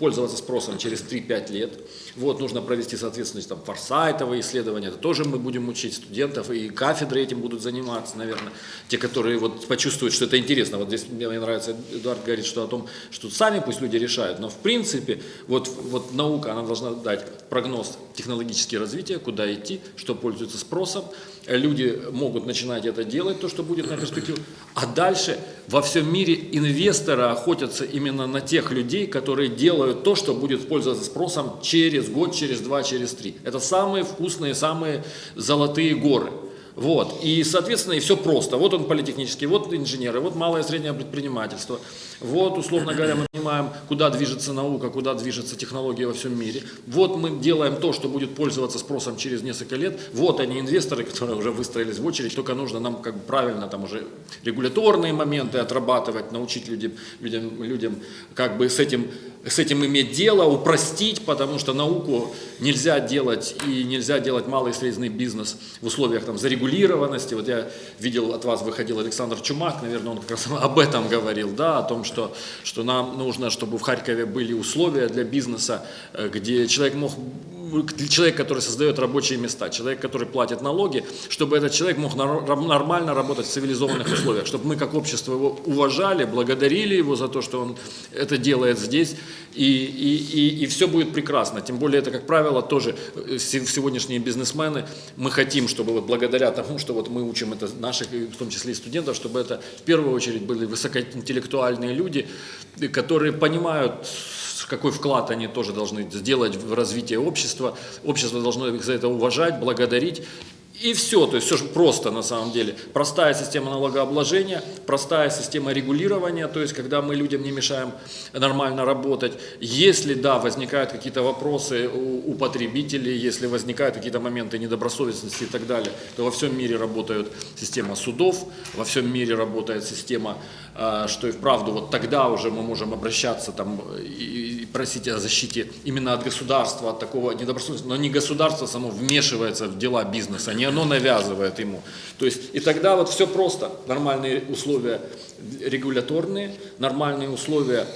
пользоваться спросом через 3-5 лет. Вот нужно провести, соответственно, там форсайтовые исследования, это тоже мы будем учить студентов, и кафедры этим будут заниматься, наверное, те, которые вот почувствуют, что это интересно. Вот здесь мне нравится, Эдуард говорит, что о том, что сами пусть люди решают, но в принципе вот, вот наука, она должна дать прогноз технологического развития, куда идти, что пользуется спросом, люди могут начинать это делать, то, что будет на перспективу. А дальше во всем мире инвесторы охотятся именно на тех людей, которые делают то, что будет пользоваться спросом через год, через два, через три. Это самые вкусные, самые золотые горы. Вот. И, соответственно, и все просто. Вот он политехнический, вот инженеры, вот малое и среднее предпринимательство. Вот, условно говоря, мы понимаем, куда движется наука, куда движется технология во всем мире. Вот мы делаем то, что будет пользоваться спросом через несколько лет. Вот они, инвесторы, которые уже выстроились в очередь, только нужно нам как бы правильно там уже регуляторные моменты отрабатывать, научить людям, людям, людям как бы с этим с этим иметь дело, упростить, потому что науку нельзя делать и нельзя делать малый и средний бизнес в условиях там, зарегулированности. Вот я видел, от вас выходил Александр Чумак, наверное, он как раз об этом говорил, да, о том, что, что нам нужно, чтобы в Харькове были условия для бизнеса, э, где человек мог человек, который создает рабочие места, человек, который платит налоги, чтобы этот человек мог нормально работать в цивилизованных условиях, чтобы мы как общество его уважали, благодарили его за то, что он это делает здесь, и, и, и, и все будет прекрасно. Тем более это, как правило, тоже э, сегодняшние бизнесмены, мы хотим, чтобы вот благодаря тому, что вот мы учим это наших, в том числе и студентов, чтобы это в первую очередь были высокоинтеллектуальные люди, которые понимают какой вклад они тоже должны сделать в развитие общества. Общество должно их за это уважать, благодарить. И все, то есть все же просто на самом деле. Простая система налогообложения, простая система регулирования, то есть когда мы людям не мешаем нормально работать. Если, да, возникают какие-то вопросы у, у потребителей, если возникают какие-то моменты недобросовестности и так далее, то во всем мире работает система судов, во всем мире работает система, э, что и вправду вот тогда уже мы можем обращаться там и, и просить о защите именно от государства, от такого недобросовестности, но не государство само вмешивается в дела бизнеса, не оно навязывает ему. То есть, и тогда вот все просто. Нормальные условия регуляторные, нормальные условия,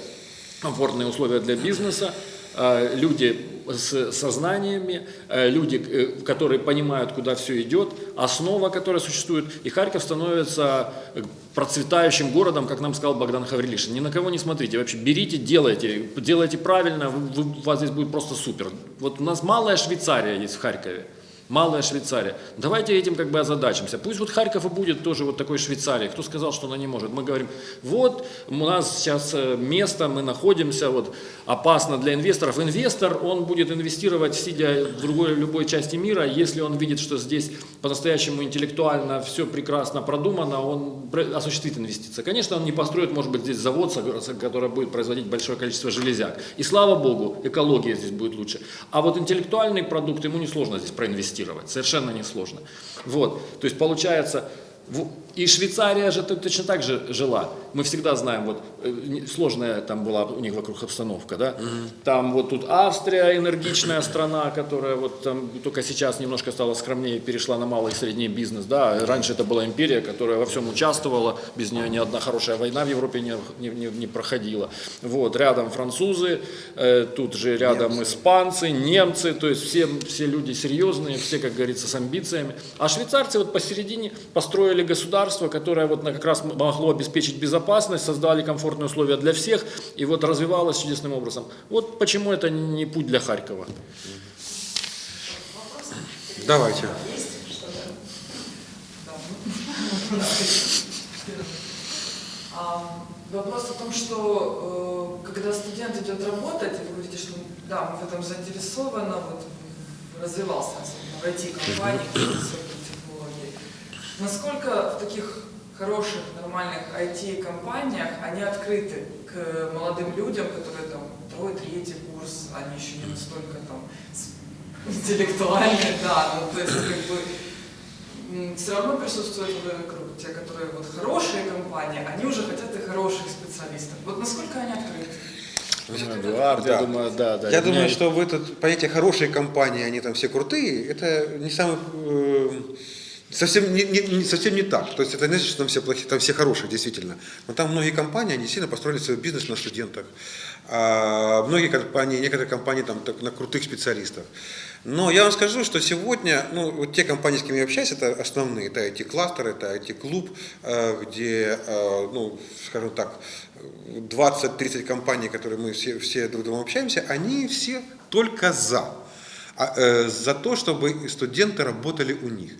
комфортные условия для бизнеса, э, люди с сознаниями, э, люди, э, которые понимают, куда все идет, основа, которая существует. И Харьков становится процветающим городом, как нам сказал Богдан Хаврилишин. Ни на кого не смотрите, вообще берите, делайте, делайте правильно, вы, у вас здесь будет просто супер. Вот у нас малая Швейцария есть в Харькове. Малая Швейцария. Давайте этим как бы озадачимся. Пусть вот Харьков и будет тоже вот такой Швейцарией. Кто сказал, что она не может? Мы говорим, вот у нас сейчас э, место, мы находимся, вот опасно для инвесторов. Инвестор, он будет инвестировать, сидя в другой любой части мира, если он видит, что здесь по-настоящему интеллектуально все прекрасно продумано, он осуществит инвестиции. Конечно, он не построит, может быть, здесь завод, который будет производить большое количество железяк. И слава богу, экология здесь будет лучше. А вот интеллектуальный продукт ему несложно здесь проинвестировать инвестировать. Совершенно несложно. Вот. То есть получается, и Швейцария же точно так же жила. Мы всегда знаем, вот э, сложная там была у них вокруг обстановка, да. Угу. Там вот тут Австрия, энергичная страна, которая вот там только сейчас немножко стала скромнее, перешла на малый и средний бизнес, да. Раньше это была империя, которая во всем участвовала, без нее ни одна хорошая война в Европе не, не, не, не проходила. Вот, рядом французы, э, тут же рядом немцы. испанцы, немцы, то есть все, все люди серьезные, все, как говорится, с амбициями. А швейцарцы вот посередине построили государство, которое вот как раз могло обеспечить безопасность, создали комфортные условия для всех, и вот развивалось чудесным образом. Вот почему это не путь для Харькова. Давайте. Вопрос о том, что э, когда студент идет работать, вы говорите, что да, мы в этом заинтересованы, вот развивался в IT-компании. Насколько в таких хороших, нормальных IT-компаниях, они открыты к молодым людям, которые там второй, третий курс, они еще не настолько там интеллектуальные, да, ну то есть как бы все равно присутствует в этом круг. Те, которые вот хорошие компании, они уже хотят и хороших специалистов. Вот насколько они открыты? Эдуард, да. я думаю, да, да. Я думаю, что в этот понятие хорошие компании, они там все крутые, это не самый э, Совсем не, не- совсем не так. То есть это не значит, что там все плохие, там все хорошие, действительно. Но там многие компании, они сильно построили свой бизнес на студентах. А многие компании, некоторые компании там так, на крутых специалистах. Но я вам скажу, что сегодня, ну, вот те компании, с кем я общаюсь, это основные, это IT-кластер, это IT-клуб, э, где, э, ну, скажем так, 20-30 компаний, которые мы все, все друг другом общаемся, они все только за. А, э, за то, чтобы студенты работали у них.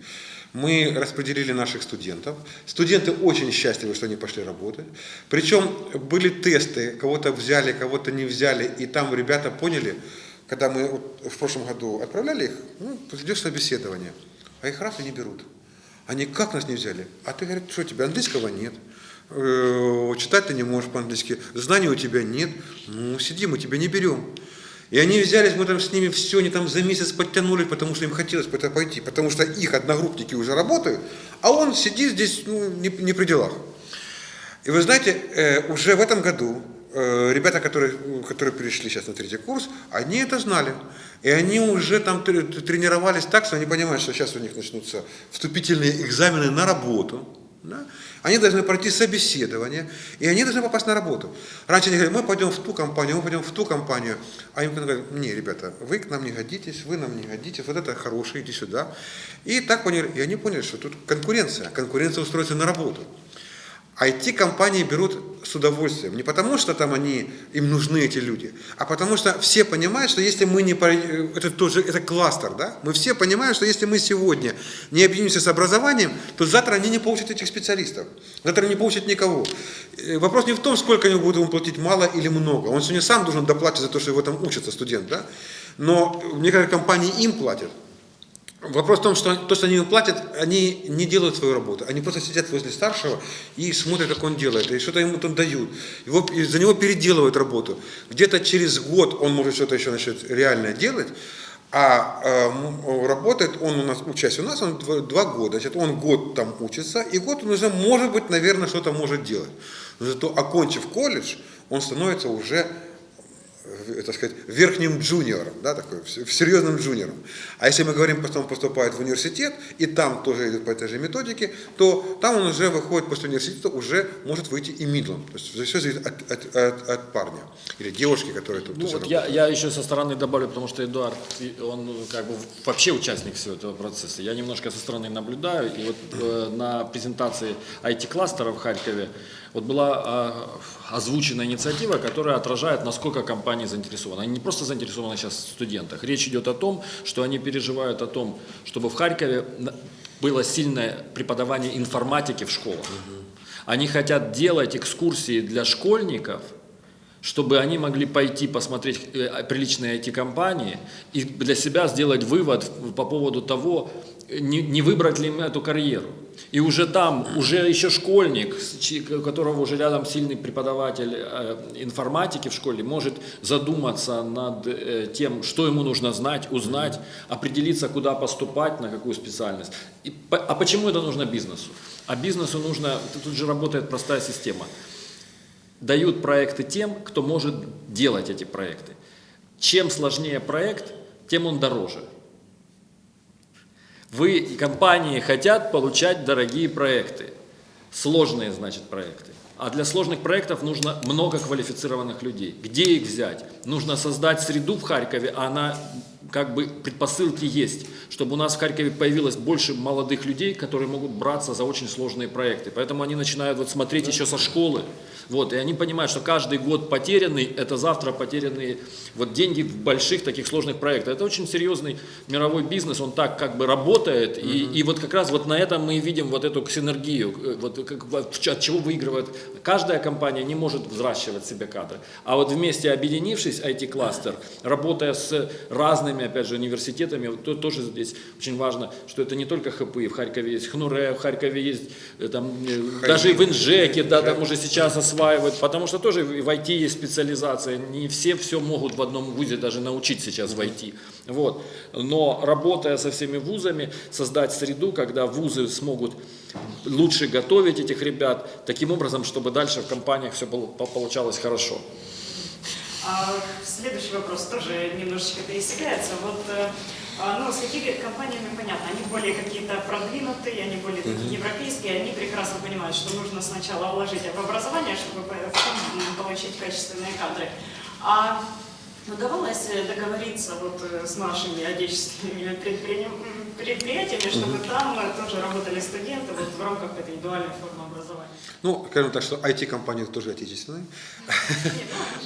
Мы распределили наших студентов. Студенты очень счастливы, что они пошли работать. Причем были тесты, кого-то взяли, кого-то не взяли, и там ребята поняли, когда мы в прошлом году отправляли их, ну, идешь собеседование, а их раз и не берут. Они как нас не взяли? А ты говоришь, что у тебя английского нет, э, читать ты не можешь по-английски, знаний у тебя нет, ну сиди, мы тебя не берем. И они взялись, мы там с ними все, они там за месяц подтянули, потому что им хотелось пойти, потому что их одногруппники уже работают, а он сидит здесь ну, не, не при делах. И вы знаете, э, уже в этом году э, ребята, которые, которые перешли сейчас на третий курс, они это знали. И они уже там тре- тренировались так, что они понимают, что сейчас у них начнутся вступительные экзамены на работу. да. Они должны пройти собеседование, и они должны попасть на работу. Раньше они говорили, мы пойдем в ту компанию, мы пойдем в ту компанию. А им говорят, не, ребята, вы к нам не годитесь, вы нам не годитесь, вот это хорошее, иди сюда. И так поняли, и они поняли, что тут конкуренция, конкуренция устроится на работу. IT-компании берут с удовольствием. Не потому, что там они, им нужны эти люди, а потому что все понимают, что если мы не... по- Это тоже это кластер, да? Мы все понимаем, что если мы сегодня не объединимся с образованием, то завтра они не получат этих специалистов. Завтра не получат никого. Э, Вопрос не в том, сколько они будут ему платить, мало или много. Он сегодня сам должен доплатить за то, что его там учится студент, да? Но некоторые компании им платят. Вопрос в том, что то, что они им платят, они не делают свою работу. Они просто сидят возле старшего и смотрят, как он делает, и что-то ему там дают. Его, за него переделывают работу. Где-то через год он может что-то еще начать реально делать, а э, работает он у нас, учась у нас, он два, два года. Значит, он год там учится, и год он уже, может быть, наверное, что-то может делать. Но зато, окончив колледж, он становится уже так сказать, верхним джуниором, да, такой, серьезным джуниором. А если мы говорим, потом поступает в университет, и там тоже идет по этой же методике, то там он уже выходит после университета, уже может выйти и мидлом. То есть все зависит от, от- от- от парня или девушки, которая тут Ну, вот я, я еще со стороны добавлю, потому что Эдуард, он ну, как бы вообще участник всего этого процесса. Я немножко со стороны наблюдаю. И вот э, на презентации IT-кластера в Харькове вот была э, озвучена инициатива, которая отражает, насколько компании заинтересованы. Они не просто заинтересованы сейчас в студентах. Речь идет о том, что они переживают о том, чтобы в Харькове было сильное преподавание информатики в школах. Они хотят делать экскурсии для школьников, чтобы они могли пойти посмотреть э, приличные IT-компании и для себя сделать вывод по поводу того, э, не, не выбрать ли им эту карьеру. И уже там, уже еще школьник, у которого уже рядом сильный преподаватель э, информатики в школе, может задуматься над э, тем, что ему нужно знать, узнать, определиться, куда поступать, на какую специальность. И а почему это нужно бизнесу? А бизнесу нужно, тут же работает простая система дают проекты тем, кто может делать эти проекты. Чем сложнее проект, тем он дороже. Вы, и компании, хотят получать дорогие проекты. Сложные, значит, проекты. А для сложных проектов нужно много квалифицированных людей. Где их взять? Нужно создать среду в Харькове, а она как бы предпосылки есть, чтобы у нас в Харькове появилось больше молодых людей, которые могут браться за очень сложные проекты. Поэтому они начинают вот смотреть еще со школы. Вот, и они понимают, что каждый год потерянный, это завтра потерянные вот деньги в больших таких сложных проектах. Это очень серьезный мировой бизнес, он так как бы работает, и, и вот как раз вот на этом мы видим вот эту синергию, э, вот как, от чего выигрывает. Каждая компания не может взращивать себе кадры, а вот вместе объединившись, IT-кластер, работая с разными, опять же, университетами, вот то- тоже здесь очень важно, что это не только ХПИ, в Харькове есть ХНУРЕ, в Харькове есть э, там, э, даже и в Инжеке, да, там уже сейчас осваивают, потому что тоже в IT есть специализация, не все все могут в одном вузе даже научить сейчас в IT. Вот. Но работая со всеми вузами, создать среду, когда вузы смогут лучше готовить этих ребят, таким образом, чтобы дальше в компаниях все получалось хорошо. А, следующий вопрос тоже немножечко пересекается. Вот, э, а, ну, с какими компаниями понятно, они более какие-то продвинутые, они более такие европейские, они прекрасно понимают, что нужно сначала вложить в образование, чтобы потом получить качественные кадры. А удавалось договориться вот э, с нашими отечественными предприятиями, предприятиями чтобы там э, тоже работали студенты вот в рамках этой дуальной формы образования? Ну, скажем так, что IT-компании тоже отечественные.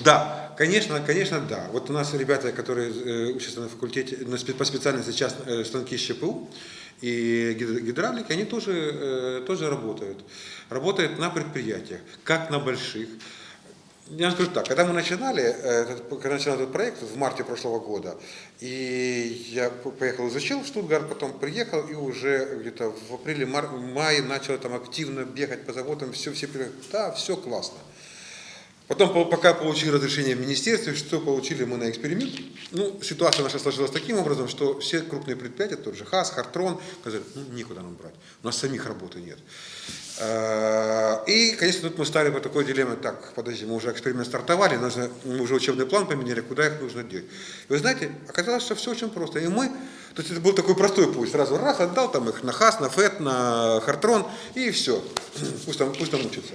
Да, конечно, конечно, да. Вот у нас ребята, которые э, учатся на факультете, по специальности сейчас э, станки ЩПУ и гидр- гидравлики, они тоже, э, тоже работают. Работают на предприятиях, как на больших. Я скажу так, когда мы начинали, э, этот- когда начинал этот проект в марте прошлого года, и я по- поехал, изучил в Штутгарт, потом приехал и уже где-то в апреле, мар- мае начал там активно бегать по заводам, все, все, да, все классно. Потом, по- пока получили разрешение в министерстве, что получили мы на эксперимент, ну, ситуация наша сложилась таким образом, что все крупные предприятия, тот же ХАС, Хартрон, сказали, ну, некуда нам брать, у нас самих работы нет. Э, И, конечно, тут мы стали по такой дилемме, так, подожди, мы уже эксперимент стартовали, нужно, мы уже учебный план поменяли, куда их нужно деть. И вы знаете, оказалось, что все очень просто. И мы, то есть это был такой простой путь, сразу раз отдал там их на ХАС, на ФЭТ, на Хартрон, и все, пусть там, пусть там учатся.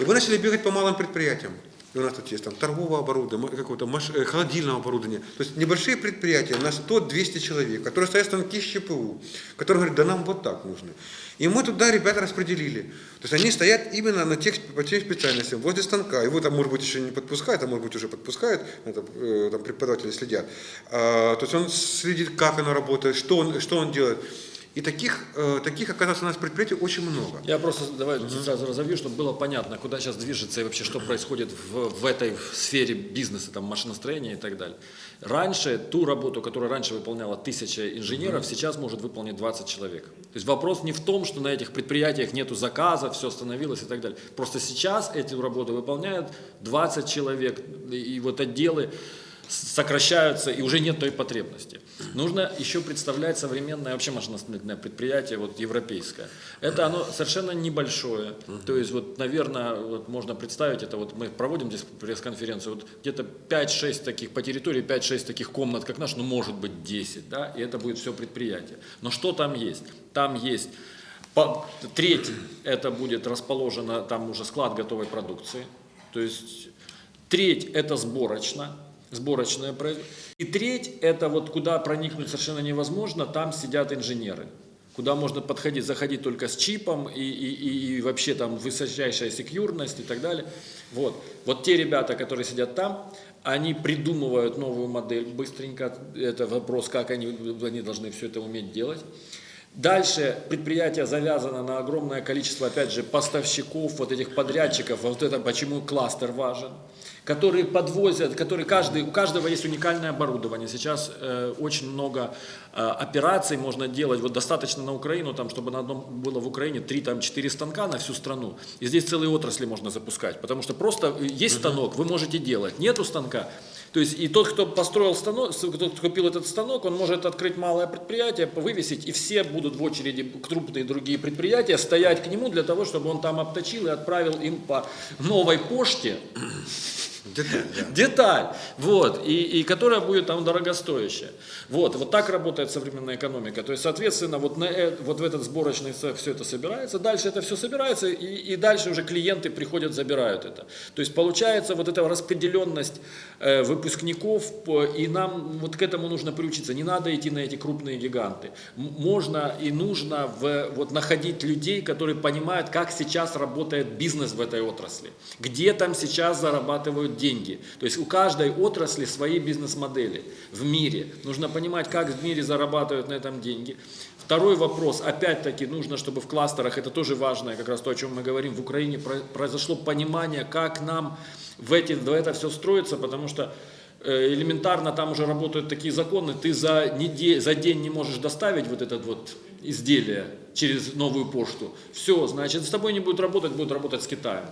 И мы начали бегать по малым предприятиям. И у нас тут есть там торговое оборудование, какого-то маш- э, холодильного оборудования. То есть небольшие предприятия на 100-200 человек, которые стоят станки ЩПУ, которые говорят, да нам вот так нужно. И мы туда ребята распределили. То есть они стоят именно на тех, по тем специальностям, возле станка. Его там, может быть, еще не подпускают, а может быть, уже подпускают, это, э, там преподаватели следят. А, то есть он следит, как оно работает, что он, что он делает. И таких, э, таких, оказывается, у нас предприятий очень много. Я просто давай сразу разовью, чтобы было понятно, куда сейчас движется и вообще что происходит в, в этой сфере бизнеса, там, машиностроения и так далее. Раньше ту работу, которую раньше выполняла тысяча инженеров, сейчас может выполнить 20 человек. То есть вопрос не в том, что на этих предприятиях нету заказа, все остановилось и так далее. Просто сейчас эту работу выполняют 20 человек, и вот отделы сокращаются, и уже нет той потребности. Нужно еще представлять современное вообще машиностроительное предприятие, вот европейское. Это оно совершенно небольшое. То есть, вот, наверное, вот можно представить, это вот мы проводим здесь пресс-конференцию, вот где-то 5-6 таких по территории, 5-6 таких комнат, как наш, ну может быть 10, да, и это будет все предприятие. Но что там есть? Там есть Треть это будет расположено, там уже склад готовой продукции. То есть треть это сборочно, сборочное производство. И треть это вот куда проникнуть совершенно невозможно, там сидят инженеры. Куда можно подходить, заходить только с чипом и, и, и вообще там высочайшая секьюрность и так далее. Вот. вот те ребята, которые сидят там, они придумывают новую модель быстренько. Это вопрос, как они, они должны все это уметь делать. Дальше предприятие завязано на огромное количество, опять же, поставщиков, вот этих подрядчиков, вот это почему кластер важен, которые подвозят, которые каждый, у каждого есть уникальное оборудование. Сейчас э, очень много э, операций можно делать, вот достаточно на Украину, там, чтобы на одном было в Украине 3-4 станка на всю страну. И здесь целые отрасли можно запускать, потому что просто есть станок, вы можете делать, нету станка, то есть и тот, кто построил станок, кто купил этот станок, он может открыть малое предприятие, вывесить, и все будут в очереди, крупные другие предприятия, стоять к нему для того, чтобы он там обточил и отправил им по новой почте Деталь, да. деталь, вот, и, и которая будет там дорогостоящая. Вот, вот так работает современная экономика. То есть, соответственно, вот, на, э- вот в этот сборочный цех все это собирается, дальше это все собирается, и, и дальше уже клиенты приходят, забирают это. То есть, получается вот эта распределенность э, выпускников, и нам вот к этому нужно приучиться. Не надо идти на эти крупные гиганты. Можно и нужно в, вот, находить людей, которые понимают, как сейчас работает бизнес в этой отрасли, где там сейчас зарабатывают деньги. То есть у каждой отрасли свои бизнес-модели в мире. Нужно понимать, как в мире зарабатывают на этом деньги. Второй вопрос, опять-таки, нужно, чтобы в кластерах, это тоже важно, как раз то, о чем мы говорим, в Украине про- произошло понимание, как нам в, эти, в это все строится, потому что э, элементарно там уже работают такие законы, ты за, неде- за день не можешь доставить вот этот вот изделие через новую пошту. Все, значит, с тобой не будет работать, будет работать с Китаем.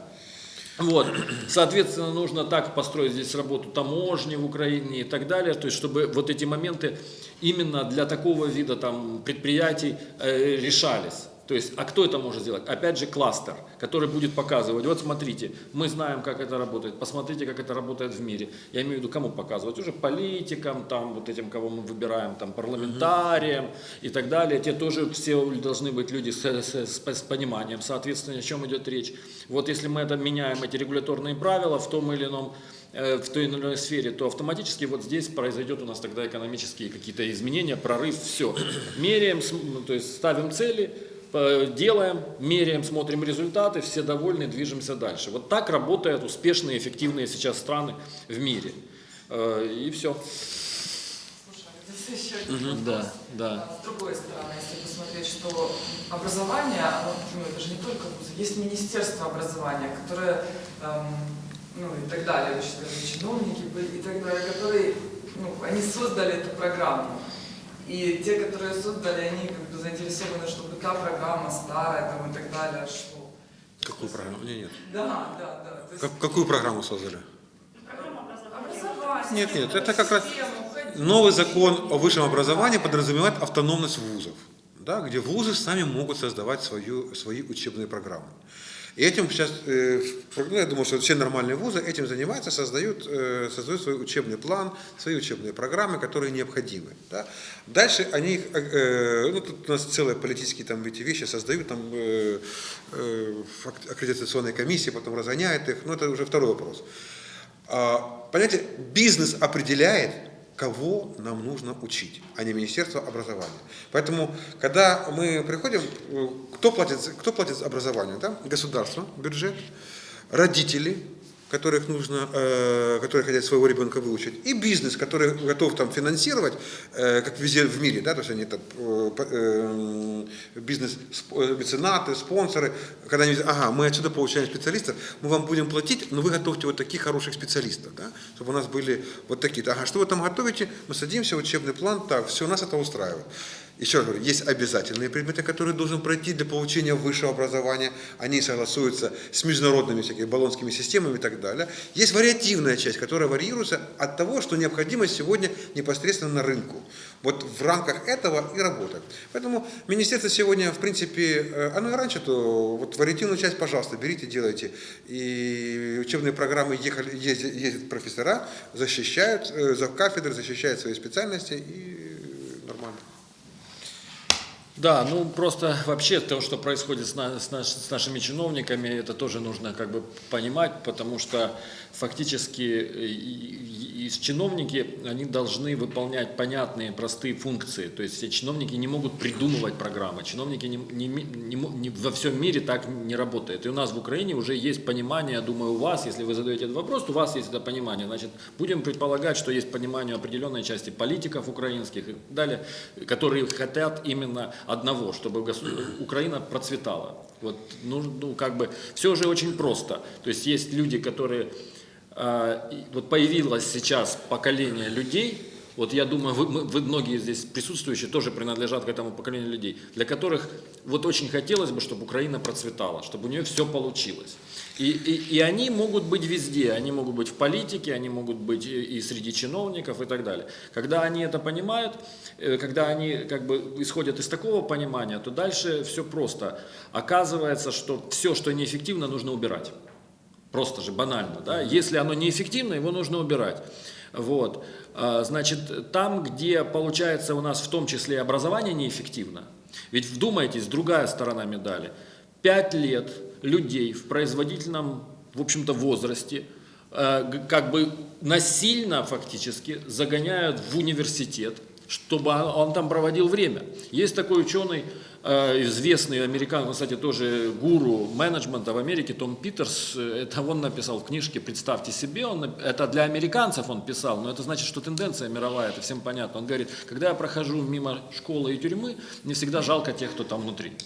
Вот, соответственно, нужно так построить здесь работу таможни в Украине и так далее, то есть, чтобы вот эти моменты именно для такого вида там предприятий э, решались. То есть, а кто это может сделать? Опять же, кластер, который будет показывать, вот смотрите, мы знаем, как это работает, посмотрите, как это работает в мире. Я имею в виду, кому показывать? Уже политикам, там, вот этим, кого мы выбираем, там, парламентариям и так далее. Те тоже все должны быть люди с, с, с, с пониманием, соответственно, о чем идет речь. Вот если мы это меняем, эти регуляторные правила в том или ином э, в той или иной сфере, то автоматически вот здесь произойдет у нас тогда экономические какие-то изменения, прорыв, все. Меряем, то есть ставим цели, делаем, меряем, смотрим результаты, все довольны, движемся дальше. Вот так работают успешные, эффективные сейчас страны в мире. Э, И все. Слушай, а здесь еще один вопрос. Да, да. А С другой стороны, если посмотреть, что образование, оно, ну, это же не только вузы, есть Министерство образования, которое, эм, ну и так далее, чиновники были и так далее, которые, ну, они создали эту программу. И те, которые создали, они как бы заинтересованы, чтобы та программа старая там, и так далее шла. Какую программу? Нет, нет. Да, да, да. Есть Как- какую программу создали? Образование. Нет, нет, это как раз. Новый закон о высшем образовании подразумевает автономность вузов, да, где вузы сами могут создавать свою, свои учебные программы. И этим сейчас, ну, я думаю, что все нормальные вузы этим занимаются, создают, э, создают свой учебный план, свои учебные программы, которые необходимы. Да. Дальше они, э, ну тут у нас целые политические там эти вещи создают, там ак- аккредитационные комиссии, потом разгоняют их, но это уже второй вопрос. А, Понимаете, бизнес определяет, кого нам нужно учить, а не Министерство образования. Поэтому, когда мы приходим, э, кто платит, кто платит за образование? Да? Государство, бюджет, родители, которых нужно, э, которые хотят своего ребенка выучить, и бизнес, который готов там финансировать, э, как везде в мире, да, то есть они там э, э, бизнес, э, меценаты, спонсоры, когда они говорят, ага, мы отсюда получаем специалистов, мы вам будем платить, но вы готовьте вот таких хороших специалистов, да, чтобы у нас были вот такие. Ага, что вы там готовите? Мы садимся, учебный план, так, все, нас это устраивает. Еще раз говорю, есть обязательные предметы, которые должен пройти для получения высшего образования. Они согласуются с международными всякими баллонскими системами и так далее. Есть вариативная часть, которая варьируется от того, что необходимо сегодня непосредственно на рынку. Вот в рамках этого и работаем. Поэтому министерство сегодня, в принципе, э, оно и раньше, то вот вариативную часть, пожалуйста, берите, делайте. И учебные программы ехали, ездят, ездят профессора, защищают, э, за кафедры защищают свои специальности и. Да, ну просто вообще то, что происходит с, на- с наш- с нашими чиновниками, это тоже нужно как бы понимать, потому что фактически и, и- и чиновники, они должны выполнять понятные, простые функции. То есть все чиновники не могут придумывать программы, чиновники не, не не не- во всем мире так не работает. И у нас в Украине уже есть понимание, я думаю, у вас, если вы задаете этот вопрос, у вас есть это понимание. Значит, будем предполагать, что есть понимание определенной части политиков украинских и далее, которые хотят именно одного, чтобы Украина процветала. Вот, ну, ну, как бы, все уже очень просто. То есть есть люди, которые, и вот появилось сейчас поколение людей, вот я думаю, вы, мы- вы многие здесь присутствующие тоже принадлежат к этому поколению людей, для которых вот очень хотелось бы, чтобы Украина процветала, чтобы у нее все получилось. И, и, и они могут быть везде, они могут быть в политике, они могут быть и, и среди чиновников и так далее. Когда они это понимают, э, когда они как бы исходят из такого понимания, то дальше все просто. Оказывается, что все, что неэффективно, нужно убирать. Просто же банально, да. Если оно неэффективно, его нужно убирать. Вот. А, Значит, там, где получается у нас в том числе и образование неэффективно, ведь вдумайтесь, другая сторона медали. Пять лет людей в производительном, в общем-то, возрасте э, как бы насильно фактически загоняют в университет, чтобы он там проводил время. Есть такой ученый, э, известный американец, кстати, тоже гуру менеджмента в Америке, Том Питерс, э, это он написал в книжке «Представьте себе», он, это для американцев он писал, но это значит, что тенденция мировая, это всем понятно. Он говорит, когда я прохожу мимо школы и тюрьмы, мне всегда жалко тех, кто там внутри.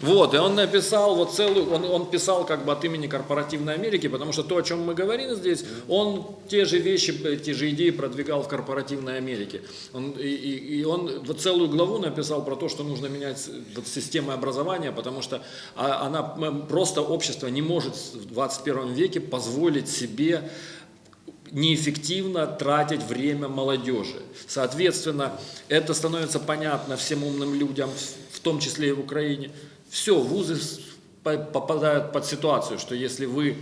Вот, и он написал вот целую, он, он писал как бы от имени корпоративной Америки, потому что то, о чем мы говорим здесь, он те же вещи, те же идеи продвигал в корпоративной Америке. Он, и, и- он вот целую главу написал про то, что нужно менять вот систему образования, потому что а, она, просто общество не может в 21 веке позволить себе неэффективно тратить время молодежи. Соответственно, это становится понятно всем умным людям в том числе и в Украине. Все, вузы попадают под ситуацию, что если вы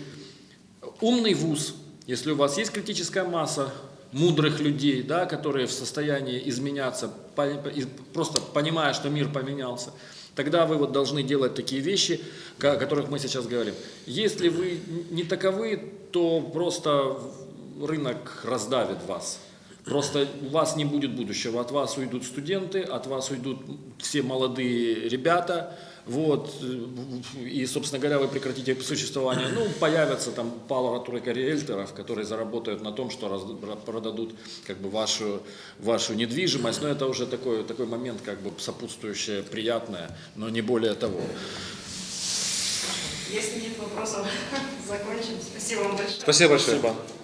умный вуз, если у вас есть критическая масса мудрых людей, да, которые в состоянии изменяться, просто понимая, что мир поменялся, тогда вы вот должны делать такие вещи, о которых мы сейчас говорим. Если вы не таковы, то просто рынок раздавит вас. Просто у вас не будет будущего. От вас уйдут студенты, от вас уйдут все молодые ребята. Вот, и, собственно говоря, вы прекратите существование. Ну, появятся там пара-тройка риэлторов, которые заработают на том, что раз- продадут как бы вашу, вашу недвижимость. Но это уже такой, такой момент, как бы сопутствующее, приятное, но не более того. Если нет вопросов, закончим. Спасибо вам большое. Спасибо большое. Спасибо.